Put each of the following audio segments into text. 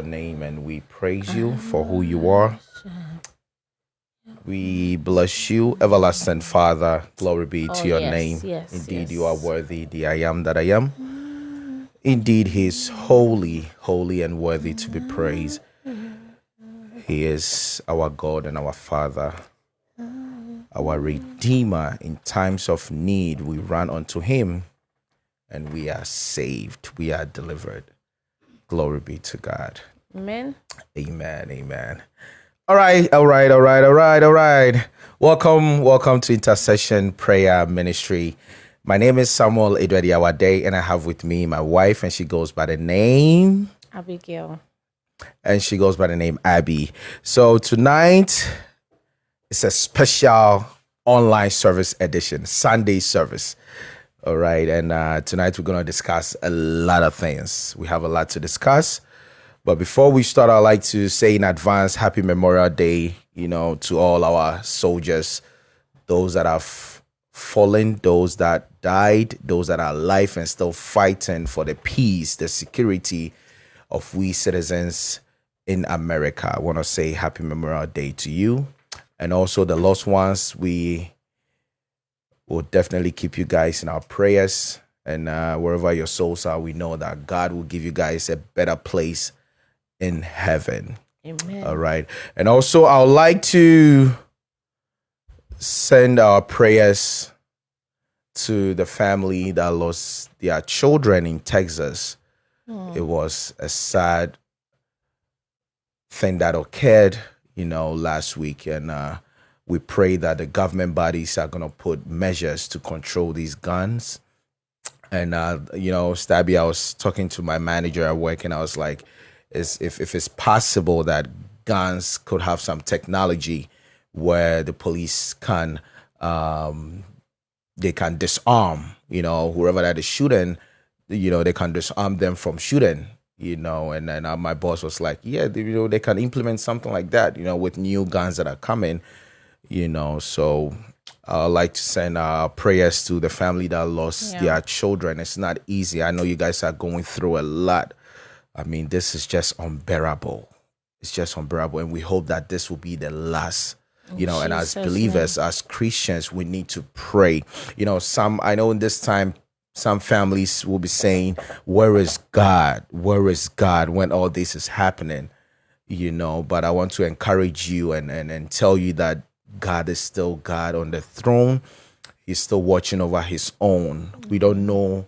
your name and we praise you for who you are. We bless you, everlasting Father. Glory be to Oh, your yes, name. yes, Indeed, yes. you are worthy, the I am that I am. Indeed, He is holy, holy, and worthy to be praised. He is our God and our Father, our Redeemer. In times of need, we run unto Him and we are saved, we are delivered. Glory be to God. Amen. Amen. Amen. All right. All right. All right. All right. All right. Welcome. Welcome to Intercession Prayer Ministry. My name is Samuel Edwedi Awade, and I have with me my wife, and she goes by the name, Abigail. and she goes by the name Abby. So tonight it's a special online service edition, Sunday service. All right. And uh, tonight we're going to discuss a lot of things. We have a lot to discuss. But before we start, I'd like to say in advance, Happy Memorial Day, you know, to all our soldiers, those that have fallen, those that died, those that are alive and still fighting for the peace, the security of we citizens in America. I want to say Happy Memorial Day to you. And also the lost ones, we will definitely keep you guys in our prayers. And uh, wherever your souls are, we know that God will give you guys a better place in heaven. Amen. All right. And also, I would like to send our prayers to the family that lost their children in Texas. It was a sad thing that occurred, you know, last week. And uh, we pray that the government bodies are going to put measures to control these guns. And, uh, you know, Stabby, I was talking to my manager at work and I was like, is if, if it's possible that guns could have some technology where the police can um, they can disarm, you know, whoever that is shooting, you know, they can disarm them from shooting, you know. And then uh, my boss was like, yeah, they, you know, they can implement something like that, you know, with new guns that are coming, you know. So I'd like to send uh, prayers to the family that lost Yeah. their children. It's not easy. I know you guys are going through a lot. I mean, this is just unbearable. It's just unbearable. And we hope that this will be the last you know and as Jesus' believers as christians we need to pray. You know some i know in this time some families will be saying where is god? Where is god? when all this is happening you know? But i want to encourage you and and, and tell you that god is still god on the throne. He's still watching over his own. We don't know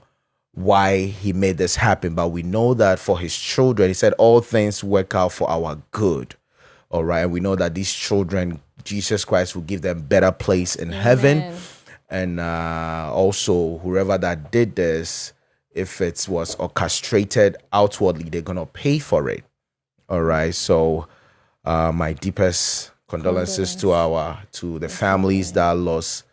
why he made this happen but we know that for his children he said all things work out for our good all right? And we know that these children jesus christ will give them better place in heaven. And uh, also whoever that did this if it was orchestrated outwardly they're gonna pay for it all right? So uh, my deepest condolences to our to the families that lost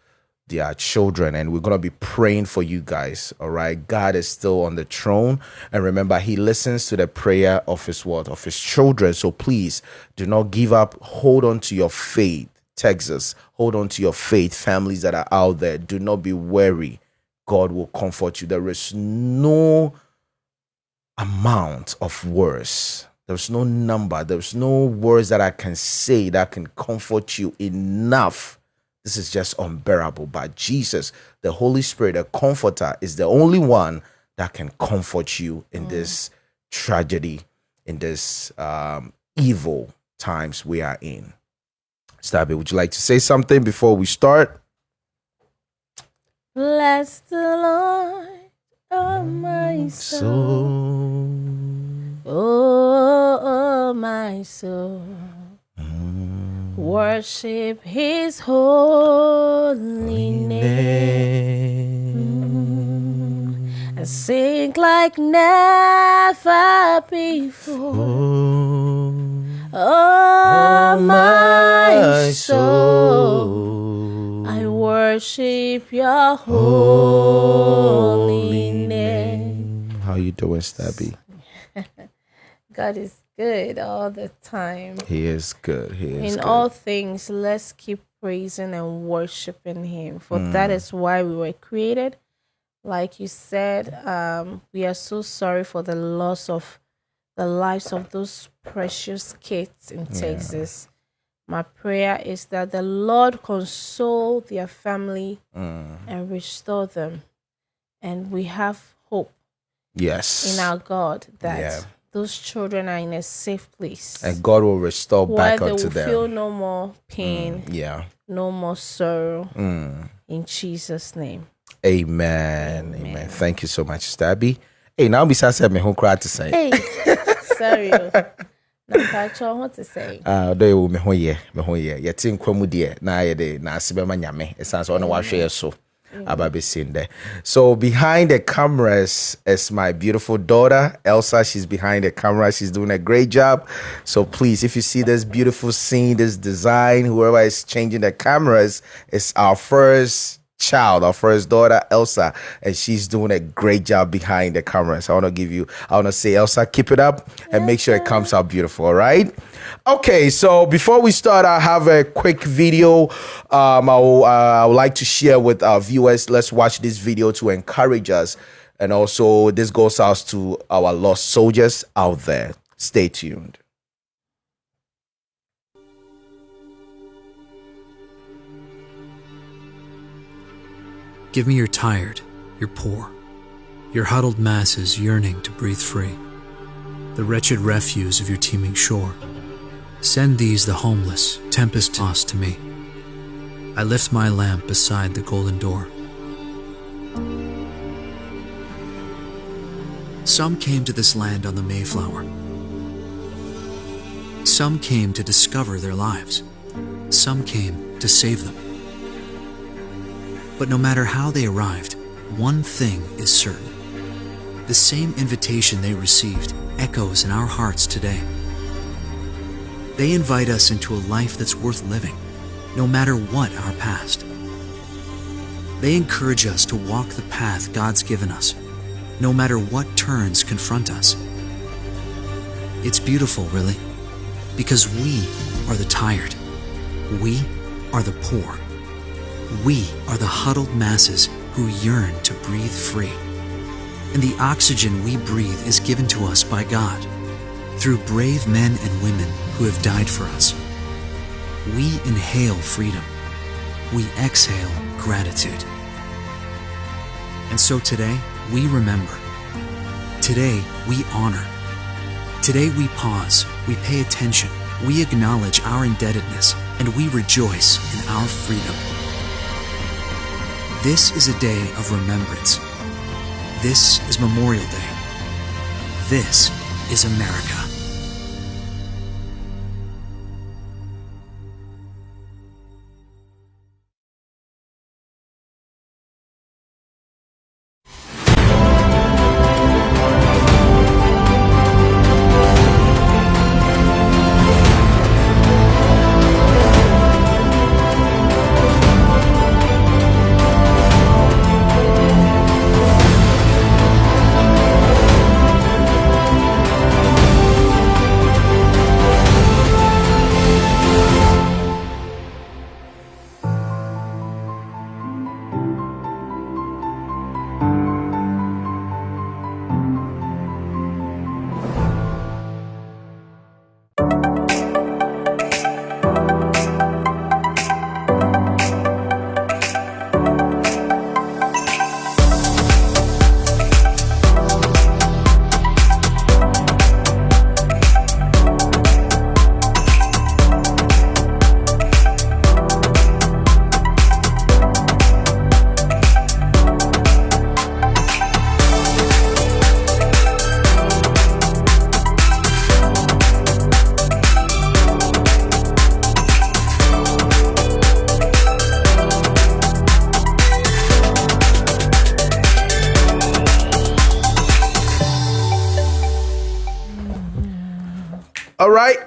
their children and we're going to be praying for you guys all right? God is still on the throne and remember he listens to the prayer of his word of his children. So please do not give up. Hold on to your faith texas. Hold on to your faith families that are out there. Do not be weary god will comfort you. There is no amount of words there's no number. There's no words that i can say that can comfort you enough this is just unbearable. But Jesus, the Holy Spirit, the Comforter, is the only one that can comfort you in this tragedy, in this um, evil times we are in. Stabby, would you like to say something before we start? Bless the Lord, oh my soul. Oh, oh my soul. Worship his holy name. And sing like never before. Oh, my soul. I worship your holy name. How you doing, Stabby? God is good all the time. He is good. He is In good. all things, let's keep praising and worshiping Him, for that is why we were created. Like you said, um, we are so sorry for the loss of the lives of those precious kids in Texas. My prayer is that the Lord console their family and restore them. And we have hope Yes. in our God that Yeah. Those children are in a safe place and God will restore where back they unto will them. feel no more pain, yeah. no more sorrow. Mm. In Jesus' name. Amen. Amen. Thank you so much, Stabby. Hey, now besides said me who cried to say. Hey, sorry. oh. What to say? Ah, do you me ho ye, me ho ye. Ye tin kwamu na ye de na ase be ma nyame. Esan so na wa hwe so. Aba be sin there. So behind the cameras is my beautiful daughter, Elsa. She's behind the camera. She's doing a great job. So please, if you see this beautiful scene, this design, whoever is changing the cameras, it's our first child, our first daughter, Elsa, and she's doing a great job behind the camera. So I want to give you, I want to say, Elsa, keep it up and make sure it comes out beautiful. All right. Okay. So before we start, I have a quick video. Um, I, will, uh, I would like to share with our viewers. Let's watch this video to encourage us. And also, this goes out to our lost soldiers out there. Stay tuned. Give me your tired, your poor, your huddled masses yearning to breathe free, the wretched refuse of your teeming shore. Send these, the homeless, tempest tossed to me. I lift my lamp beside the golden door. Some came to this land on the Mayflower. Some came to discover their lives. Some came to save them. But no matter how they arrived, one thing is certain. The same invitation they received echoes in our hearts today. They invite us into a life that's worth living, no matter what our past. They encourage us to walk the path God's given us, no matter what turns confront us. It's beautiful, really, because we are the tired. We are the poor. We are the huddled masses who yearn to breathe free. And the oxygen we breathe is given to us by God through brave men and women who have died for us. We inhale freedom. We exhale gratitude. And so today, we remember. Today, we honor. Today, we pause, we pay attention, we acknowledge our indebtedness, and we rejoice in our freedom. This is a day of remembrance. This is Memorial Day. This is America.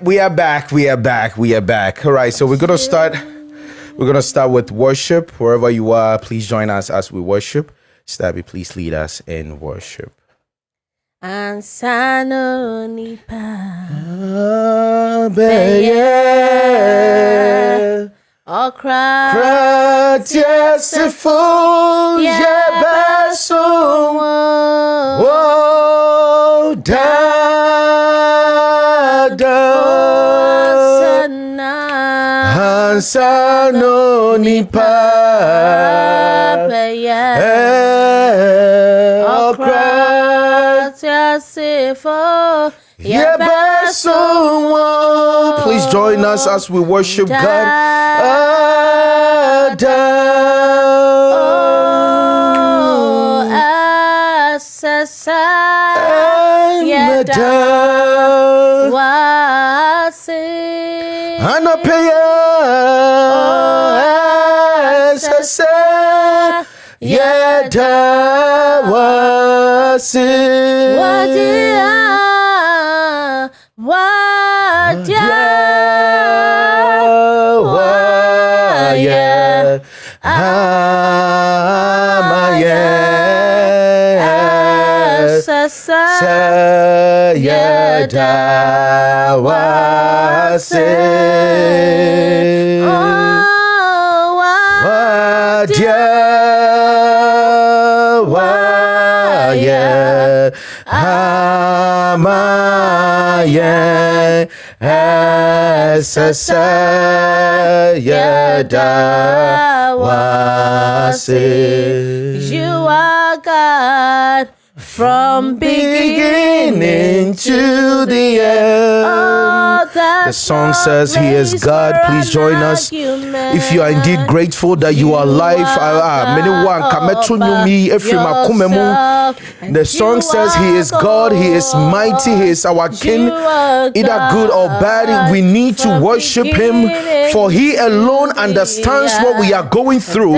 We are back. We are back. We are back. All right, so we're gonna start. We're gonna start with worship. Wherever you are, please join us as we worship. Stabby, please lead us in worship. Ansano nipa okra Yebeso, Yebeso. oh, da Sana. Hansa no nipa. Abeya. Okra.Okratiasifo. Please join us as we worship God. Oh, Adam. asesa. Adam. Anapaya sese yeda wasi Wadia. Wadia. Waye Amaye Asesa. Yeda wasi Oh, from beginning to the end. Oh, The song says he is God. Please join us. If you are indeed grateful that you are alive, ah, many one kameto nyumi efiri makome mu. The song says he is God, he is mighty, he is our king. Either good or bad, we need to worship him for he alone understands what we are going through.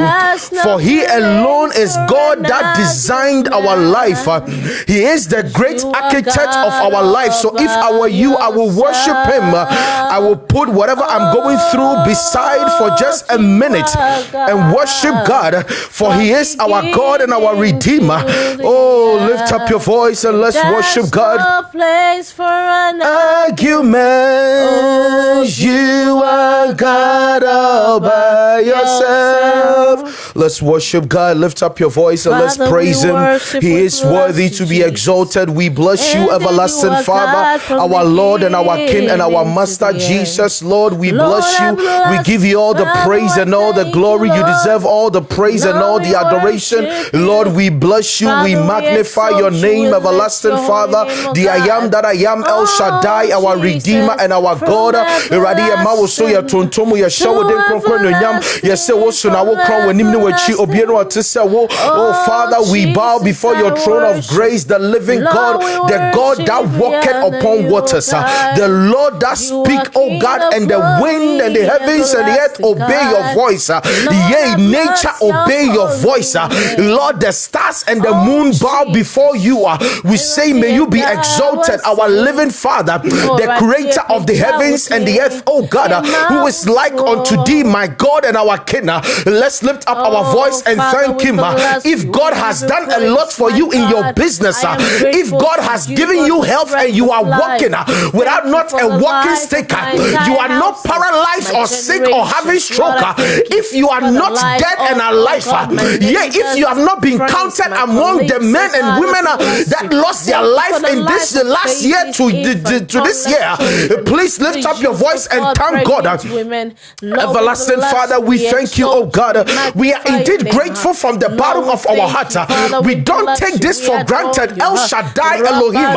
For he alone is God that designed our life. He is the great architect of our life. So if I were you, I will worship him. I will put whatever I'm going through beside for just a minute and worship God, for he is our God and our Redeemer. Oh, lift up your voice and let's worship God No place for an argument. You are God all by yourself. Let's worship God. Lift up your voice and let's praise Him. He is bless worthy to be exalted. We bless you, everlasting Father, our Lord and our King and our Master. Jesus. Lord, we bless you. We give you all the praise and all the glory. you, deserve all the praise and all the adoration. Lord, we bless you. We magnify your name, everlasting Father, the I am that I am, El Oh, Shaddai, our Redeemer and our God. Awurade yɛ ma wo so yɛ everlasting tontom yɛ hyɛ wo to den kronkron anuonyam yɛsɛ wo so na wo kron w'anim ne w'akyi everlasting. obiara a ɔte wo oh father we bow before your throne of. Grace the living Lord, God the God that walketh upon waters uh, God. the Lord that speak are oh God and the wind and the heavens and the earth obey your voice uh, Lord, yea nature obey your voice uh. Lord the stars and the Oh, moon bow before you we say may you be exalted our living Father the creator of the heavens and the earth oh God who is like unto thee my God and our King let's lift up our voice and thank him if. God has done a lot for you in your. Business uh, if God has given you health and you are walking uh, without not a walking stick uh, you are not paralyzed or sick or having stroke if you are not dead and alive oh uh, yeah if you have not been counted among the men and women that lost their life in this of last year to, to, this year please lift up your voice oh and thank God pregnant women. Lord, we Everlasting Father, we thank you, oh God. we are indeed grateful from the bottom of our heart. We don't take this for granted. El? Shaddai Elohim.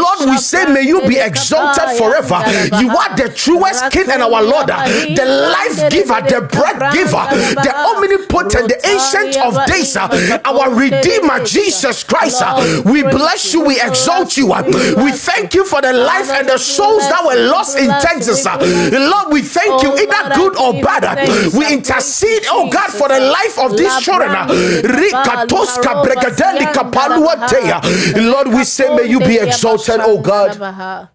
Lord, we say, may you be exalted forever. You are the truest King and our Lord, the life giver, the bread giver, the omnipotent, the ancient of days, uh, our Redeemer, Jesus Christ. We bless you, we exalt you. we thank you. for the life and the souls that were lost in Texas. uh. Lord, we thank you, Oh, either good or bad. uh. We I praise you, intercede, oh God, for the life of these children. Labrandere kabali Rikatoska haroba bregadelika siandara paluatea. baha. Lord, we say, may you be exalted, oh God. baha.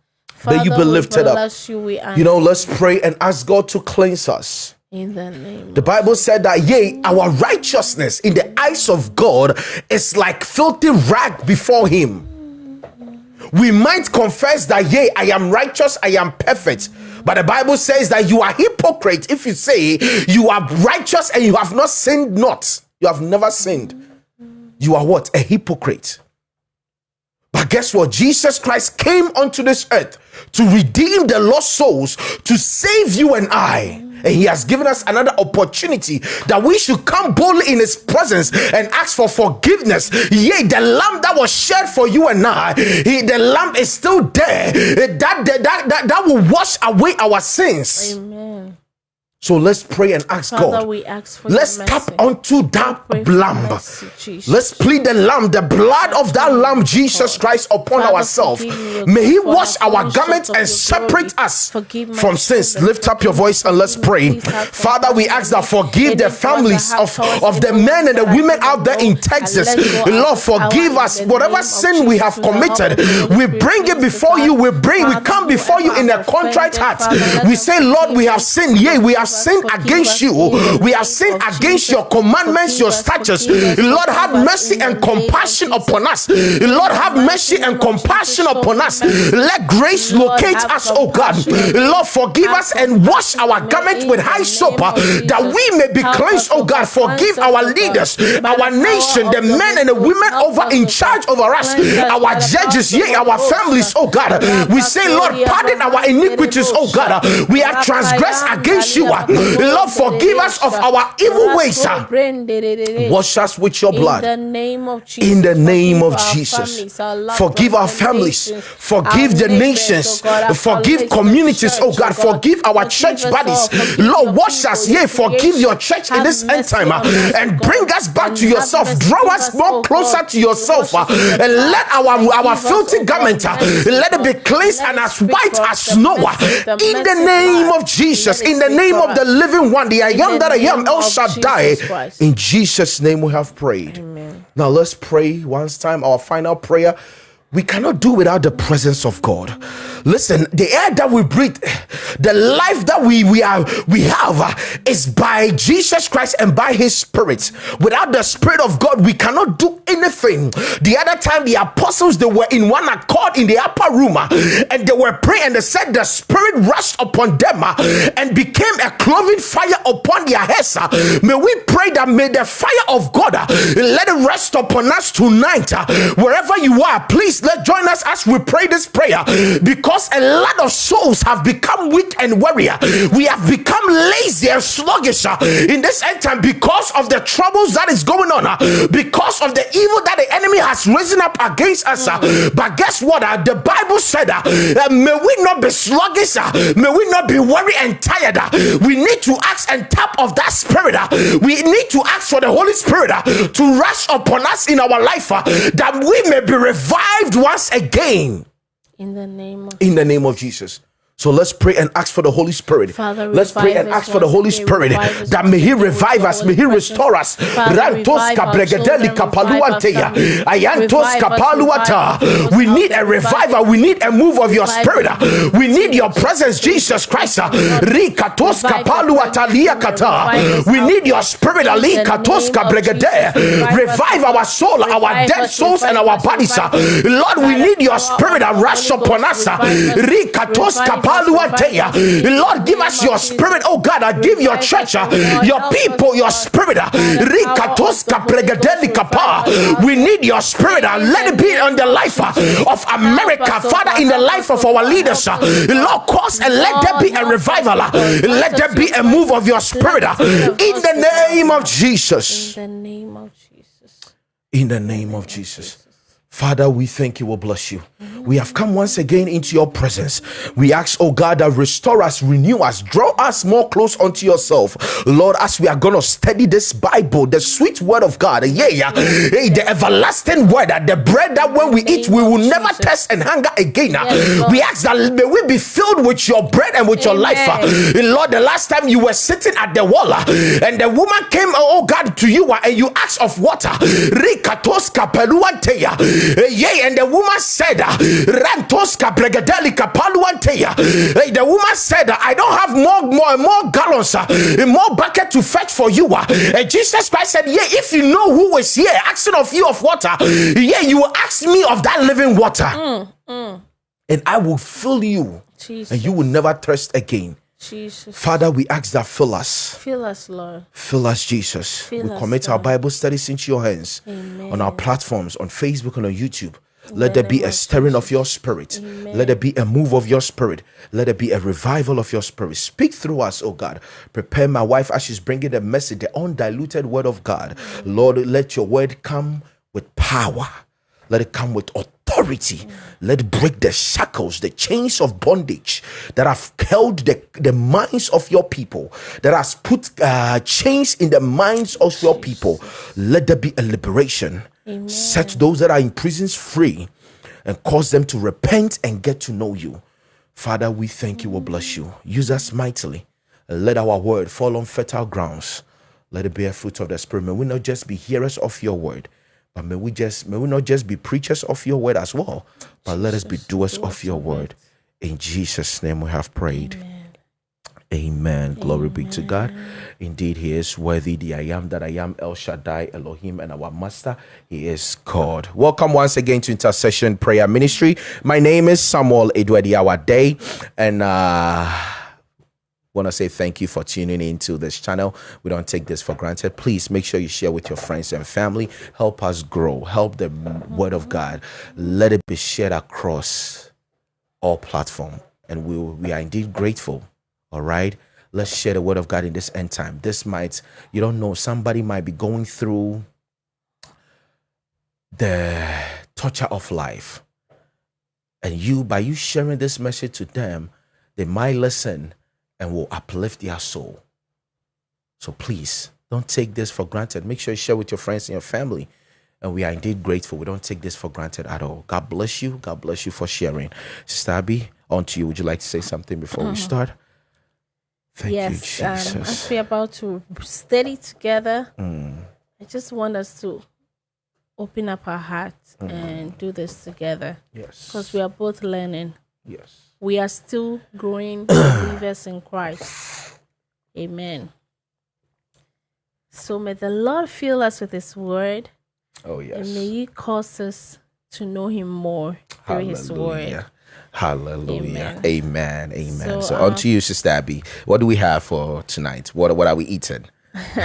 May you be lifted up. you, You know, let's pray and ask God to cleanse us. in the name The Bible said that, yea, our righteousness in the eyes of God is like filthy rag before Him. We might confess that, yea, I am righteous, I am perfect. But the Bible says that you are hypocrite if you say you are righteous and you have not sinned not. You have never sinned. You are what? A hypocrite. But guess what? Jesus Christ came onto this earth to redeem the lost souls, to save you and I. And he has given us another opportunity that we should come boldly in his presence and ask for forgiveness. Yea, the lamb that was shed for you and I, he, the lamb is still there. That, that, that, that, that will wash away our sins. Amen. So let's pray and ask Father, God. we ask for Let's tap onto that lamb. mercy, Let's plead the lamb, the blood of that lamb, Jesus Christ, upon Father, ourselves. forgive me, O May He wash our garments and separate glory. us Forgive from sins. Lift up your voice and let's pray. Father, we ask that forgive the Any thoughts I families of, of the men and the women out there in Texas. and let go Lord, forgive us whatever sin we have Jesus, with the help committed. of the Holy We bring it before you. We bring, we come before you in a contrite heart. We say, Lord, we have sinned. Yea, we have sinned against you. We have sinned against your commandments, your statutes. Lord, have mercy and the name of compassion upon us. Lord, have mercy and compassion upon us. Let grace locate us, oh God. Lord, forgive us and wash our garments with high soap uh, that we may be cleansed, oh oh God. Forgive our oh leaders, our nation, the men and the women over in charge over us, our power of judges, yea, our families, oh God. We say, Lord, pardon our iniquities, oh God. We have transgressed against you. Lord, forgive us of our evil ways. Wash us with your In blood. the name of Jesus. in the name of Jesus. families, our loved Forgive our families. Forgive the nations. oh Forgive communities, oh, oh God. Forgive our church us buddies. all. Forgive Lord, wash us. Yea, forgive your church in this end time ah, us, oh and bring us back to yourself. Draw us us, more oh closer to yourself wash us with the and let our, our filthy oh garment uh, let it be cleansed and as white as snow ah. in the name of Jesus, in the name for of the living one, the I am that I am, El Shaddai. Jesus In Jesus' name we have prayed. Amen. Now let's pray once time, our final prayer. We cannot do without the presence of God. Listen, the air that we breathe, the life that we we are we have uh, is by Jesus Christ and by His Spirit. Without the Spirit of God, we cannot do anything. The other time, the apostles they were in one accord in the upper room, uh, and they were praying, and they said the Spirit rushed upon them uh, and became a cloven fire upon their heads. May we pray that may the fire of God let it rest upon us tonight. Wherever you are, please let join us as we pray this prayer because a lot of souls have become weak and weary. We have become lazy and sluggish uh, in this end time because of the troubles that is going on, uh, because of the evil that the enemy has risen up against us. uh. But guess what? Uh, the Bible said, uh, uh, May we not be sluggish, may we not be weary and tired. We need to ask and tap of that spirit. We need to ask for the Holy Spirit to rush upon us in our life that we may be revived once again In the name of in the name of Jesus. So let's pray and ask for the Holy Spirit. Father, let's pray and ask for the Holy Spirit that may He revive us, may He restore us. Father, Rantos revive our kabregedeli children, revive our kapaluanteya. Ayantos kapaluata. We need a revival. We need a move of your spirit. We need your presence, Jesus Christ. Rikatos Revive the kapaluata presence, liakata. revive us, We need your spirit. Ali the katos kabregede. Revive us, Revive Lord. our soul, our dead souls, and our bodies. Lord, we need your spirit rush upon us. Rikatos us, kapaluanteya. revive us. In Lord, give us your spirit, oh God. uh, Give your church, oh your people, oh your spirit. By the power Rikatos of the Holy Ghost, kapregedeli kapa. revive us, We need your spirit. Let it be on the life of America, oh Father, in the life of oh our leaders. Help us, oh God. Lord, cause and let there be a revival. oh. Let there be a move of your spirit. the Spirit of In the speak on our name of. Jesus. In the name of Jesus. In the name of Jesus. Father, we thank you, we bless you. We have come once again into your presence. We ask, oh God, that restore us, renew us, draw us more close unto yourself. Lord, as we are going to study this Bible, the sweet word of God, yeah, yeah, hey, the everlasting word, that the bread that when we eat, we will never test and hunger again. We ask that may we be filled with your bread and with your life. Lord, the last time you were sitting at the wall and the woman came, oh, oh God, to you and you asked of water. Yea, and the woman said, Rantos kabregedeli kapaluanteya. Eh, The woman said, I don't have more more more gallons, uh, more bucket to fetch for you. uh." And Jesus Christ said, Yeah, if you know who is here asking of you of water, yeah, you will ask me of that living water. And I will fill you, Jesus. and you will never thirst again. Jesus. Father, we ask that fill us. Fill us, Lord. Fill us, Jesus. Fill we us, commit our Bible studies into your hands Amen. on our platforms, on Facebook and on YouTube. Let there be a stirring of your spirit. Let there be a move of your spirit. Let there be a revival of your spirit. Speak through us, oh God. Prepare my wife as she's bringing the message, the undiluted word of God. Lord, let your word come with power. Let it come with authority. Let break the shackles, the chains of bondage that have held the, the minds of your people, that has put uh, chains in the minds of your people. Let there be a liberation. Set those that are in prisons free and cause them to repent and get to know you. Father, we thank you, we bless you. Use us mightily. Let our word fall on fertile grounds. Let it bear fruit of the Spirit. May we not just be hearers of your word, but may we just may we not just be preachers of your word as well, but let us be doers of your word. In Jesus' name we have prayed. Amen. Glory be to God. Indeed, He is worthy. The I am that I am, El Shaddai, Elohim, and our Master. He is God. Welcome once again to Intercession Prayer Ministry. My name is Samuel Edwedi Day, and uh want to say thank you for tuning into this channel. We don't take this for granted. Please make sure you share with your friends and family. Help us grow. Help the word of God. Let it be shared across all platform, and we we are indeed grateful. All right. Let's share the word of God in this end time. This might, you don't know, somebody might be going through the torture of life. And you, by you sharing this message to them, they might listen and will uplift their soul. So please don't take this for granted. Make sure you share with your friends and your family. And we are indeed grateful. We don't take this for granted at all. God bless you. God bless you for sharing. Sister Abby, on to you. Would you like to say something before we start? Thank yes, you, um, as we're about to study together, Mm, I just want us to open up our hearts Mm-hmm. and do this together yes. because we are both learning. yes. We are still growing believers in Christ. Amen. So may the Lord fill us with His word Oh, yes. and may He cause us to know Him more through His word. Hallelujah. Amen. Amen. Amen. So, So, on uh, to you, Sister Abby. What do we have for tonight? What What are we eating?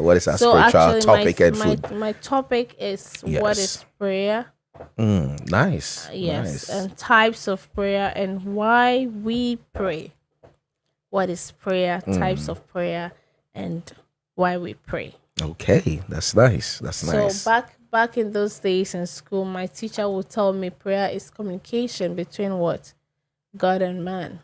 what is our So spiritual actually, topic my, and food? my topic is what Yes. is prayer? Mm, nice. Yes, Nice. and types of prayer and why we pray. What is prayer? Mm. Types of prayer and why we pray. okay. That's nice. That's nice. So back back in those days in school, my teacher would tell me prayer is communication between what God and man,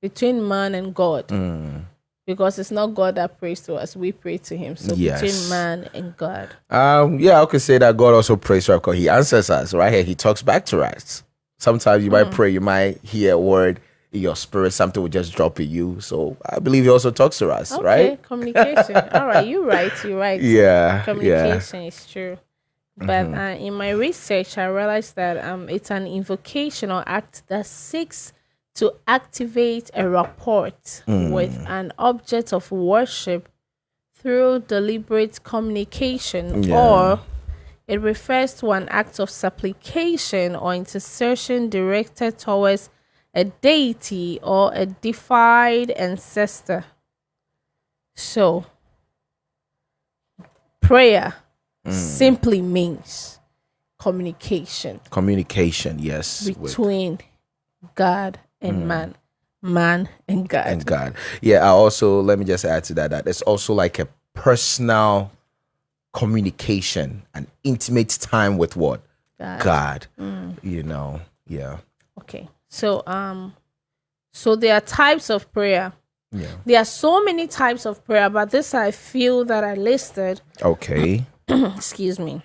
between man and God, Mm. Because it's not God that prays to us; we pray to Him. So Yes. between man and God. Um, yeah, I could say that God also prays to us because He answers us right here. He talks back to us. Sometimes you might Hmm. pray, you might hear a word in your spirit, something will just drop in you. So I believe He also talks to us, Okay, right? communication. All right, you're right. You're right. Yeah, yeah. communication is true. But Mm-hmm. uh, in my research, I realized that um, it's an invocational act that seeks to activate a rapport Mm. with an object of worship through deliberate communication, Yeah. or it refers to an act of supplication or intercession directed towards a deity or a deified ancestor. So, prayer Mm. simply means communication Communication, yes, with between God and man, man and God. and God. Yeah, I also let me just add to that that it's also like a personal communication, an intimate time with what God. God. Mm. You know, yeah, Okay, so um, so there are types of prayer. yeah. There are so many types of prayer, but this I feel that I listed. Okay, excuse me.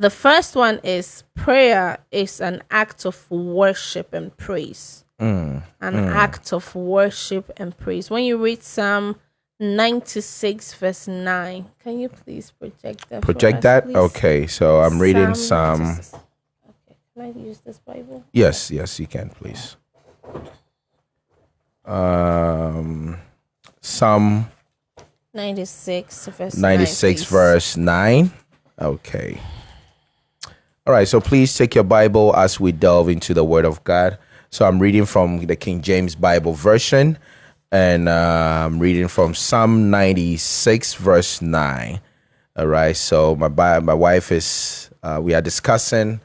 The first one is prayer is an act of worship and praise. Mm, An act of worship and praise. When you read Psalm 96, verse 9, can you please project that? project that. please? Okay, so I'm reading some. 96. Okay, can I use this Bible? Yes, yes, you can, please. Um, Psalm 96, verse 96 9, verse 9 okay all right so please take your bible as we delve into the word of god so i'm reading from the king james bible version and uh, i'm reading from psalm 96 verse 9 all right so my my wife is Uh, we are discussing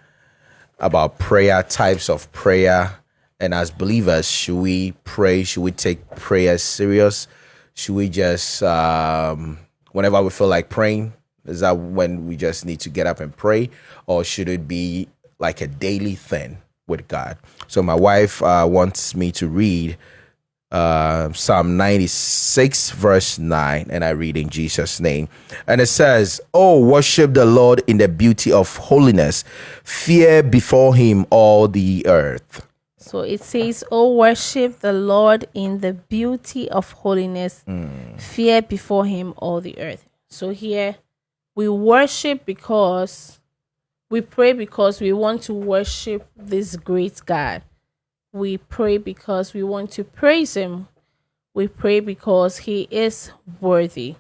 about prayer, types of prayer, and as believers, should we pray? Should we take prayer serious? Should we just, um, whenever we feel like praying, is that when we just need to get up and pray, or should it be like a daily thing with God? So my wife uh, wants me to read uh, Psalm 96, verse 9, and I read in Jesus' name. And it says, Oh, worship the Lord in the beauty of holiness, fear before him all the earth. So it says, Oh, worship the Lord in the beauty of holiness, fear before him all the earth. So here we worship because we pray because we want to worship this great God. We pray because we want to praise him. We pray because he is worthy.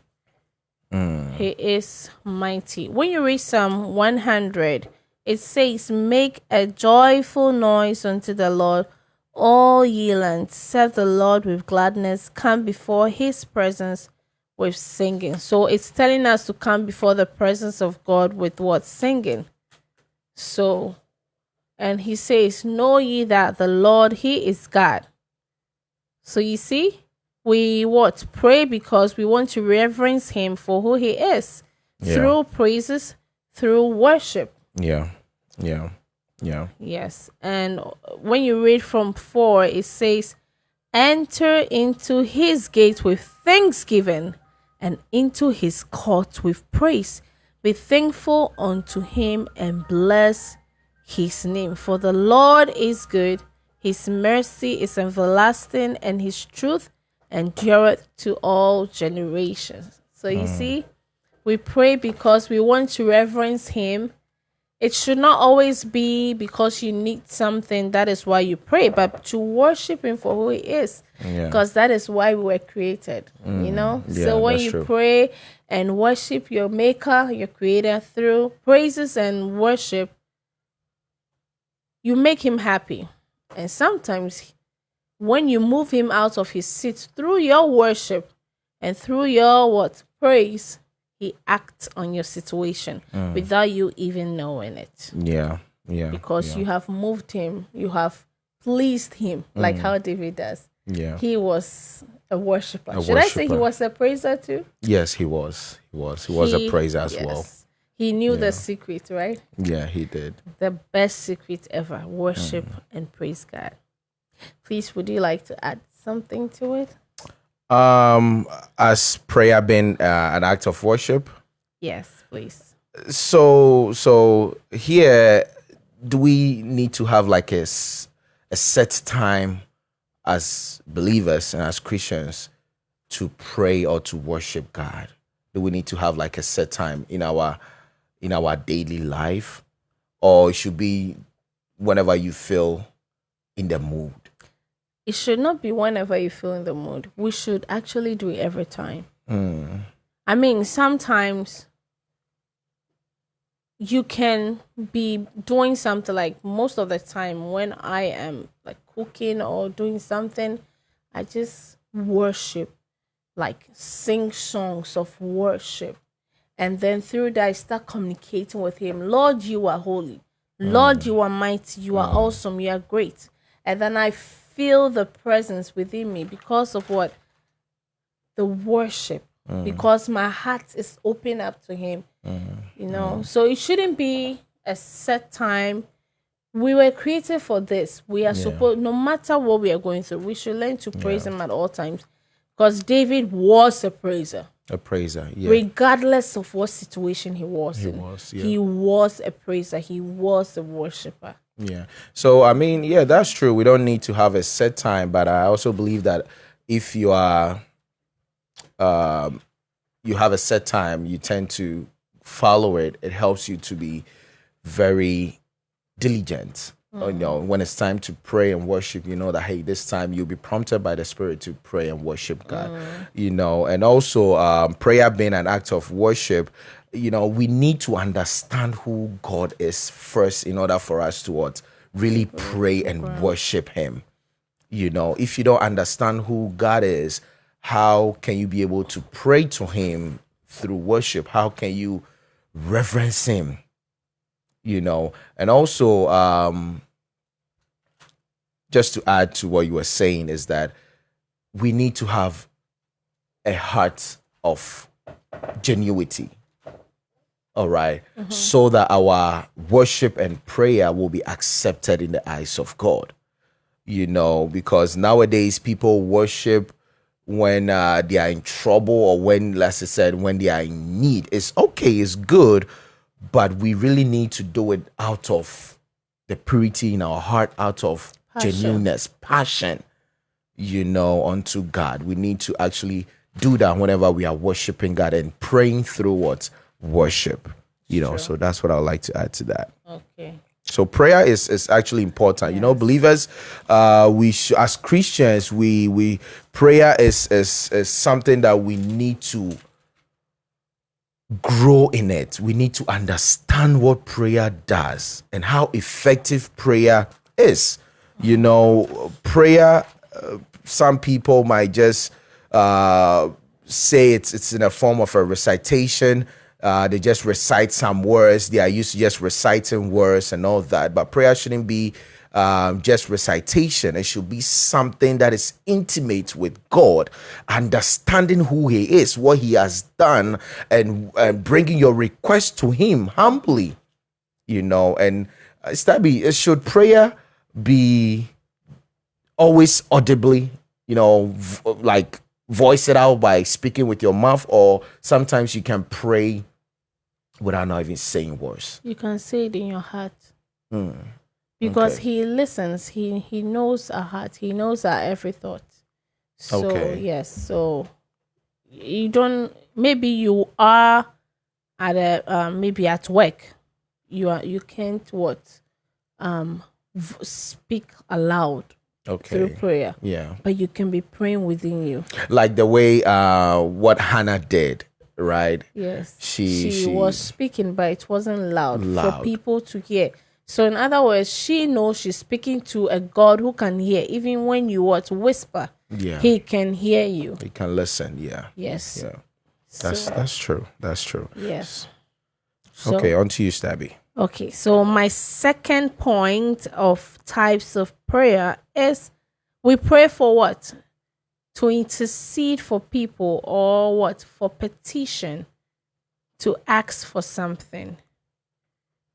Hmm. He is mighty. When you read Psalm 100, it says, Make a joyful noise unto the Lord, all ye lands. Serve the Lord with gladness. Come before his presence with singing. So it's telling us to come before the presence of God with what? Singing. So, and he says, Know ye that the Lord, he is God. So you see, we what? Pray because we want to reverence him for who he is Yeah. through praises, through worship. Yeah, yeah, yeah. Yes. And when you read from 4, it says, Enter into his gate with thanksgiving and into his court with praise. Be thankful unto him and bless his name. For the Lord is good, his mercy is everlasting, and his truth endureth to all generations. So you hmm. see, we pray because we want to reverence him it should not always be because you need something that is why you pray but to worship him for who he is Yeah. because that is why we were created you mm. know yeah, so when you true. pray and worship your maker your creator through praises and worship you make him happy and sometimes when you move him out of his seat through your worship and through your what praise he acts on your situation Mm. without you even knowing it Yeah, yeah. because yeah, you have moved him you have pleased him Mm. like how david does yeah. he was a worshiper A should i say he was a praiser too yes, he was. He was. He was a praiser as well. he knew the secret right Yeah, he did. the best secret ever worship Mm. and praise god please would you like to add something to it Um, as prayer being uh, an act of worship. yes please So, so here, do we need to have like a, a set time as believers and as Christians to pray or to worship God? Do we need to have like a set time in our in our daily life, or it should be whenever you feel in the mood? It should not be whenever you feel in the mood we should actually do it every time Mm, I mean, sometimes you can be doing something like most of the time when I am like cooking or doing something, I just worship, like sing songs of worship. And then through that, I start communicating with Him. Lord, you are holy. Lord, you are mighty. You are awesome. You are great. And then I feel the presence within me because of what? the worship. Mm. Because my heart is open up to him mm-hmm. you know? Mm-hmm. So it shouldn't be a set time. We were created for this. We are supposed no matter what we are going through we should learn to praise him at all times. Because david was a praiser. A praiser, yeah. regardless of what situation he was in. was, yeah. he was a praiser. He was a worshiper Yeah. So I mean, yeah, that's true. We don't need to have a set time, but I also believe that if you are um you have a set time, you tend to follow it. It helps you to be very diligent. You know, when it's time to pray and worship, you know that hey, this time you'll be prompted by the Spirit to pray and worship God. You know, and also um, prayer being an act of worship. You know, we need to understand who God is first in order for us to what really pray and worship Him. You know, if you don't understand who God is, how can you be able to pray to Him through worship? How can you reverence Him? you know and also um just to add to what you were saying is that we need to have a heart of genuity all right, so that our worship and prayer will be accepted in the eyes of god. You know because nowadays people worship when uh, they are in trouble or when let's say said when they are in need. It's okay it's good but we really need to do it out of the purity in our heart out of Passion. genuineness passion you know unto god. We need to actually do that whenever we are worshiping god and praying through what worship you know so that's what i would like to add to that Okay. so prayer is is actually important. You know, believers, uh, we sh- as Christians, we we prayer is is is something that we need to grow in it. We need to understand what prayer does and how effective prayer is. You know, prayer. Uh, some people might just uh, say it's it's in a form of a recitation. Uh, they just recite some words. They are used to just reciting words and all that. But prayer shouldn't be um, just recitation. It should be something that is intimate with God, understanding who He is, what He has done, and, and bringing your request to Him humbly. You know, and uh, Stabby, should prayer be always audibly, you know, like voice it out by speaking with your mouth, or sometimes you can pray without not even saying words. You can say it in your heart. Hmm. Because Okay. he listens. He he knows our heart. He knows our every thought. So Okay. yes. So you don't maybe you are at a um, maybe at work. You are you can't what um v- speak aloud through Okay. prayer. Yeah. But you can be praying within you. Like the way uh what Hannah did, right? Yes. She- she, she- was speaking, but it wasn't loud, for people to hear. So in other words, she knows she's speaking to a God who can hear, even when you what whisper, Yeah. he can hear you. He can listen. Yeah. Yes. Yeah. That's so, that's true. That's true. yes. So, okay, on to you, Stabby. Okay, so my second point of types of prayer is we pray for what? To intercede for people or what? For petition, to ask for something.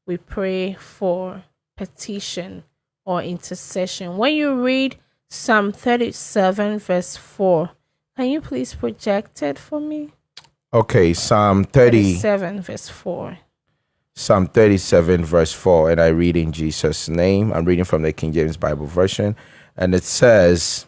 We pray for petition or intercession. When you read Psalm 37, verse 4, can you please project it for me? Okay, Psalm 30. 37, verse 4. Psalm 37, verse 4, and I read in Jesus' name. I'm reading from the King James Bible Version, and it says,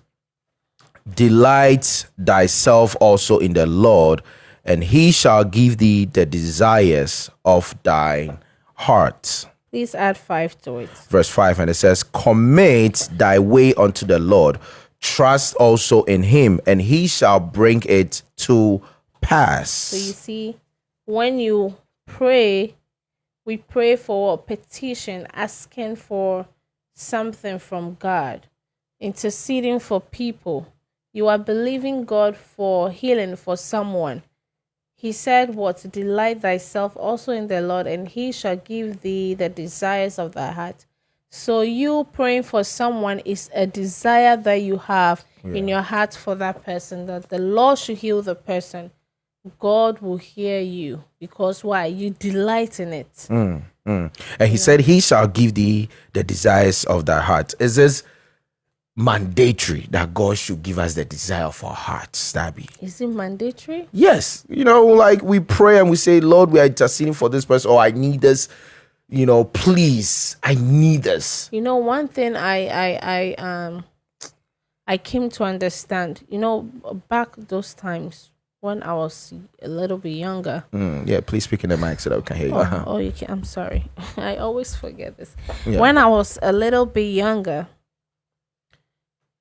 Delight thyself also in the Lord, and he shall give thee the desires of thine heart. Please add 5 to it. Verse 5, and it says, Commit thy way unto the Lord, trust also in him, and he shall bring it to pass. So you see, when you pray, we pray for a petition, asking for something from God, interceding for people. You are believing God for healing for someone. He said, What? Delight thyself also in the Lord, and he shall give thee the desires of thy heart. So, you praying for someone is a desire that you have in your heart for that person, that the Lord should heal the person. God will hear you because why? You delight in it. Mm. And he said, He shall give thee the desires of thy heart. Is this mandatory that God should give us the desire of our hearts, Stabby? Is it mandatory? Yes. You know, like we pray and we say, Lord, we are interceding for this person, or I need this. You know, please, I need this. You know, one thing I I I um I came to understand. You know, back those times when I was a little bit younger. Mm, yeah, please speak in the mic so that we can hear you. Oh, oh, you can. I'm sorry. I always forget this. Yeah. When I was a little bit younger,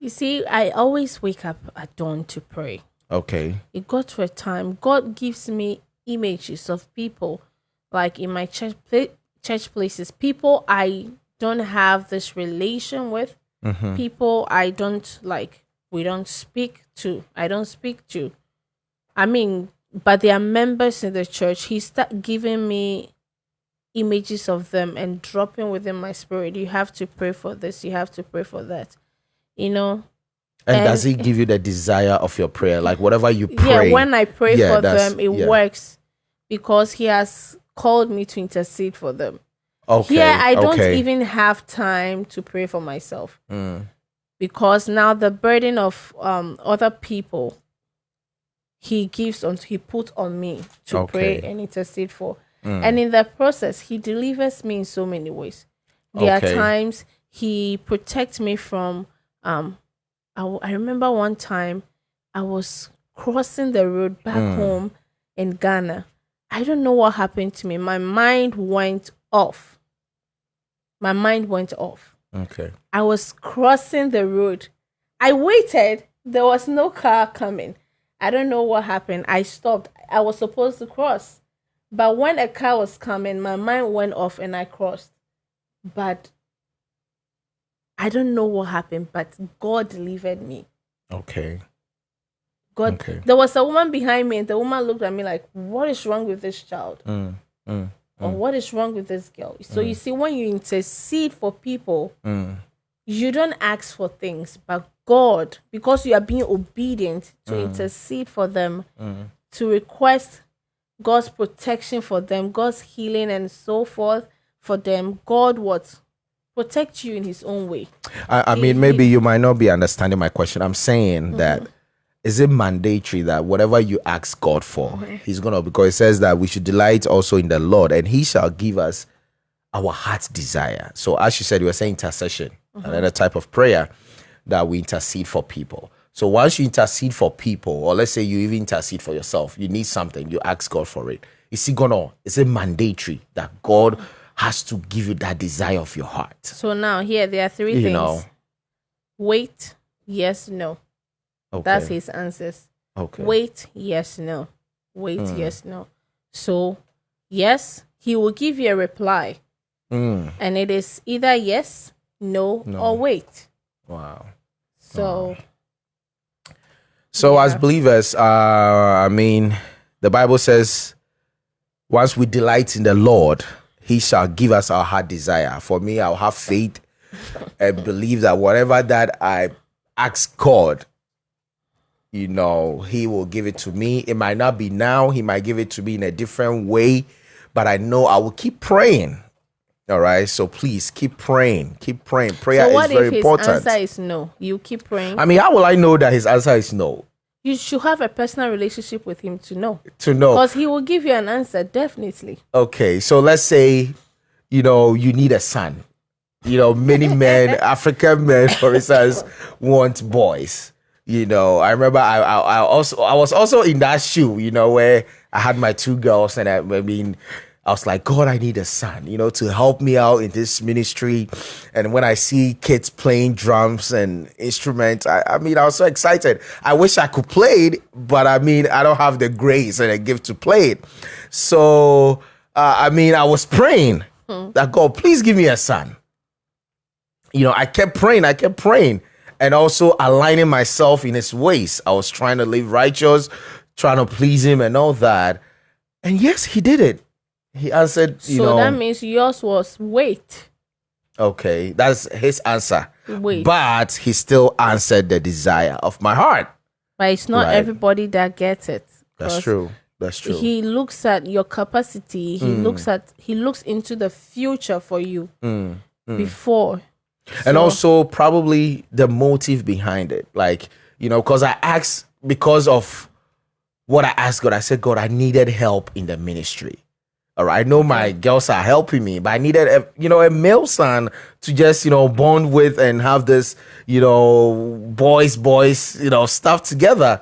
you see, I always wake up at dawn to pray. Okay. It got to a time God gives me images of people, like in my church pla- church places, people I don't have this relation with, Mm-hmm. people I don't like. We don't speak to. I don't speak to. I mean, but they are members in the church. He start giving me images of them and dropping within my spirit. You have to pray for this. You have to pray for that. You know. And, And- does he give you the desire of your prayer? Like whatever you pray. Yeah, when I pray Yeah, for them, it yeah. works because he has called me to intercede for them. okay, Here, I don't okay. even have time to pray for myself Mm, because now the burden of um other people he gives on he put on me to pray and intercede for mm. and in the process he delivers me in so many ways there Okay. are times he protects me from um I, w- I remember one time i was crossing the road back Mm. home in ghana i don't know what happened to me my mind went off my mind went off okay. I was crossing the road. I waited. There was no car coming. I don't know what happened. I stopped. I was supposed to cross. But when a car was coming, my mind went off and I crossed. But I don't know what happened, but God delivered me. Okay. God Okay. there was a woman behind me and the woman looked at me like, What is wrong with this child? Mm, mm, Or what is wrong with this girl? So you see, when you intercede for people, mm. you don't ask for things, but God, because you are being obedient to intercede for them, to request God's protection for them, God's healing and so forth for them, God what protect you in His own way. I, I mean, maybe you might not be understanding my question. I'm saying mm-hmm. that is it mandatory that whatever you ask God for, He's gonna because it says that we should delight also in the Lord, and He shall give us our heart's desire. So, as you said, you were saying intercession, mm-hmm. another type of prayer that we intercede for people. So, once you intercede for people, or let's say you even intercede for yourself, you need something, you ask God for it. Is He gonna? Is it mandatory that God mm-hmm. Has to give you that desire of your heart? So now here there are three You things. know. Wait, yes, no. Okay. That's His answers. Okay. Wait, yes, no. Wait, Hmm. yes, no. So yes, He will give you a reply. Mm, And it is either yes, no, No. or wait. wow. So So as believers, uh, I mean, the Bible says, once we delight in the Lord, He shall give us our heart desire. For me, I'll have faith and believe that whatever that I ask God, you know, He will give it to me. It might not be now. He might give it to me in a different way, but I know I will keep praying. All right. So please keep praying. Keep praying. Prayer So what is very if his important. answer is no? You keep praying. I mean, how will I know that his answer is no? You should have a personal relationship with him to know, To know. because he will give you an answer definitely. Okay, so let's say, you know, you need a son. You know, many men, African men, for instance, want boys. You know, I remember I, I, I also I was also in that shoe. You know, where I had my two girls, and I, I mean, I was like, God, I need a son. You know, to help me out in this ministry. And when I see kids playing drums and instruments, I, I mean, I was so excited. I wish I could play it, but I mean, I don't have the grace and the gift to play it. So, uh, I mean, I was praying that God, please give me a son. You know, I kept praying, I kept praying, and also aligning myself in His ways. I was trying to live righteous, trying to please Him, and all that. And yes, He did it. He answered, you so know, that means yours was wait, okay, that's His answer. wait. But He still answered the desire of my heart. But it's not Right. everybody that gets it. That's true. That's true. He looks at your capacity. He Hmm. looks at he looks into the future for you before. and So- also probably the motive behind it like you know because i asked because of what i asked god i said god i needed help in the ministry all right i know my girls are helping me but i needed a you know a male son to just you know bond with and have this you know boys boys you know stuff together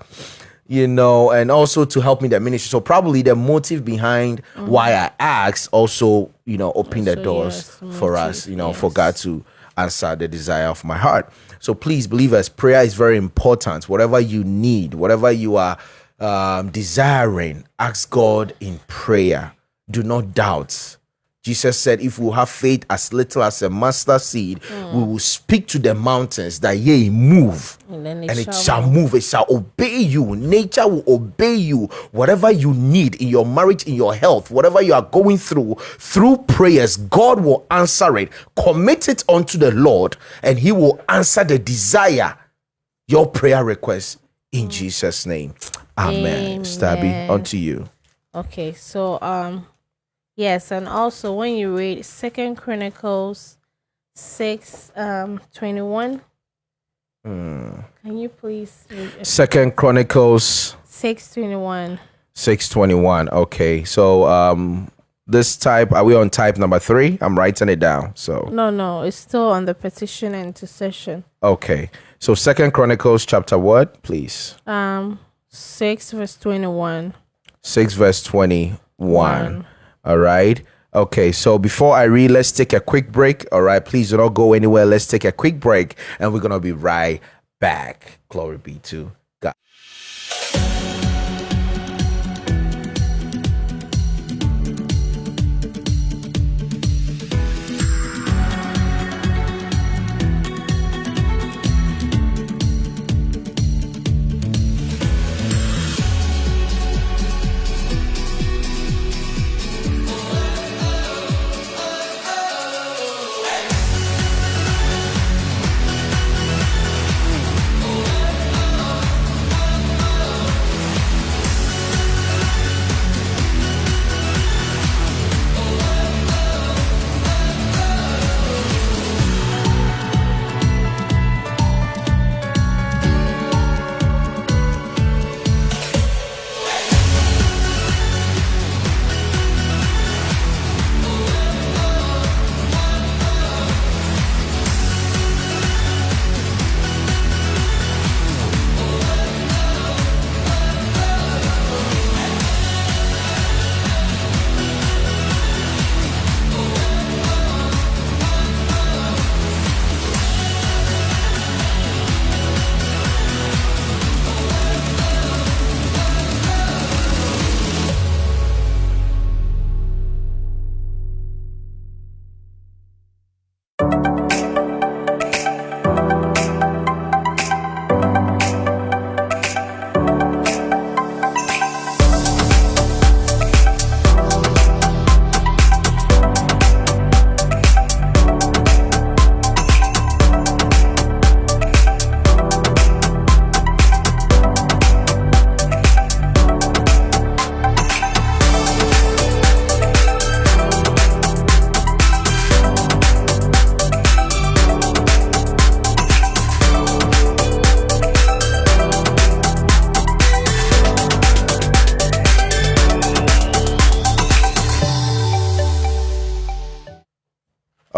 you know, and also to help me in the ministry. So probably the motive behind why I asked also, you know, open the doors yes, for us, you know, for. God to answer the desire of my heart. So please, believers, prayer is very important. Whatever you need, whatever you are um, desiring, ask God in prayer. Do not doubt. Jesus said, if we have faith as little as a mustard seed, we will speak to the mountains that ye move, And then and it shall move. It shall obey you. Nature will obey you. Whatever you need in your marriage, in your health, whatever you are going through, through prayers, God will answer it. Commit it unto the Lord, and He will answer the desire, your prayer request in Jesus' name. Amen. Stabby, Amen. unto you. Okay, so um yes, and also when you read Second Chronicles six um twenty one. Hmm. Can you please read Second Chronicles six twenty one? 621. Okay. So um this type are we on type number three? I'm writing it down. So No, no, it's still on the petition and intercession. okay. So Second Chronicles chapter what, please? Um six verse twenty one. 6 verse 21. One. All right. Okay, so before I read, let's take a quick break. All right, please do not go anywhere. Let's take a quick break and we're going to be right back. Glory be to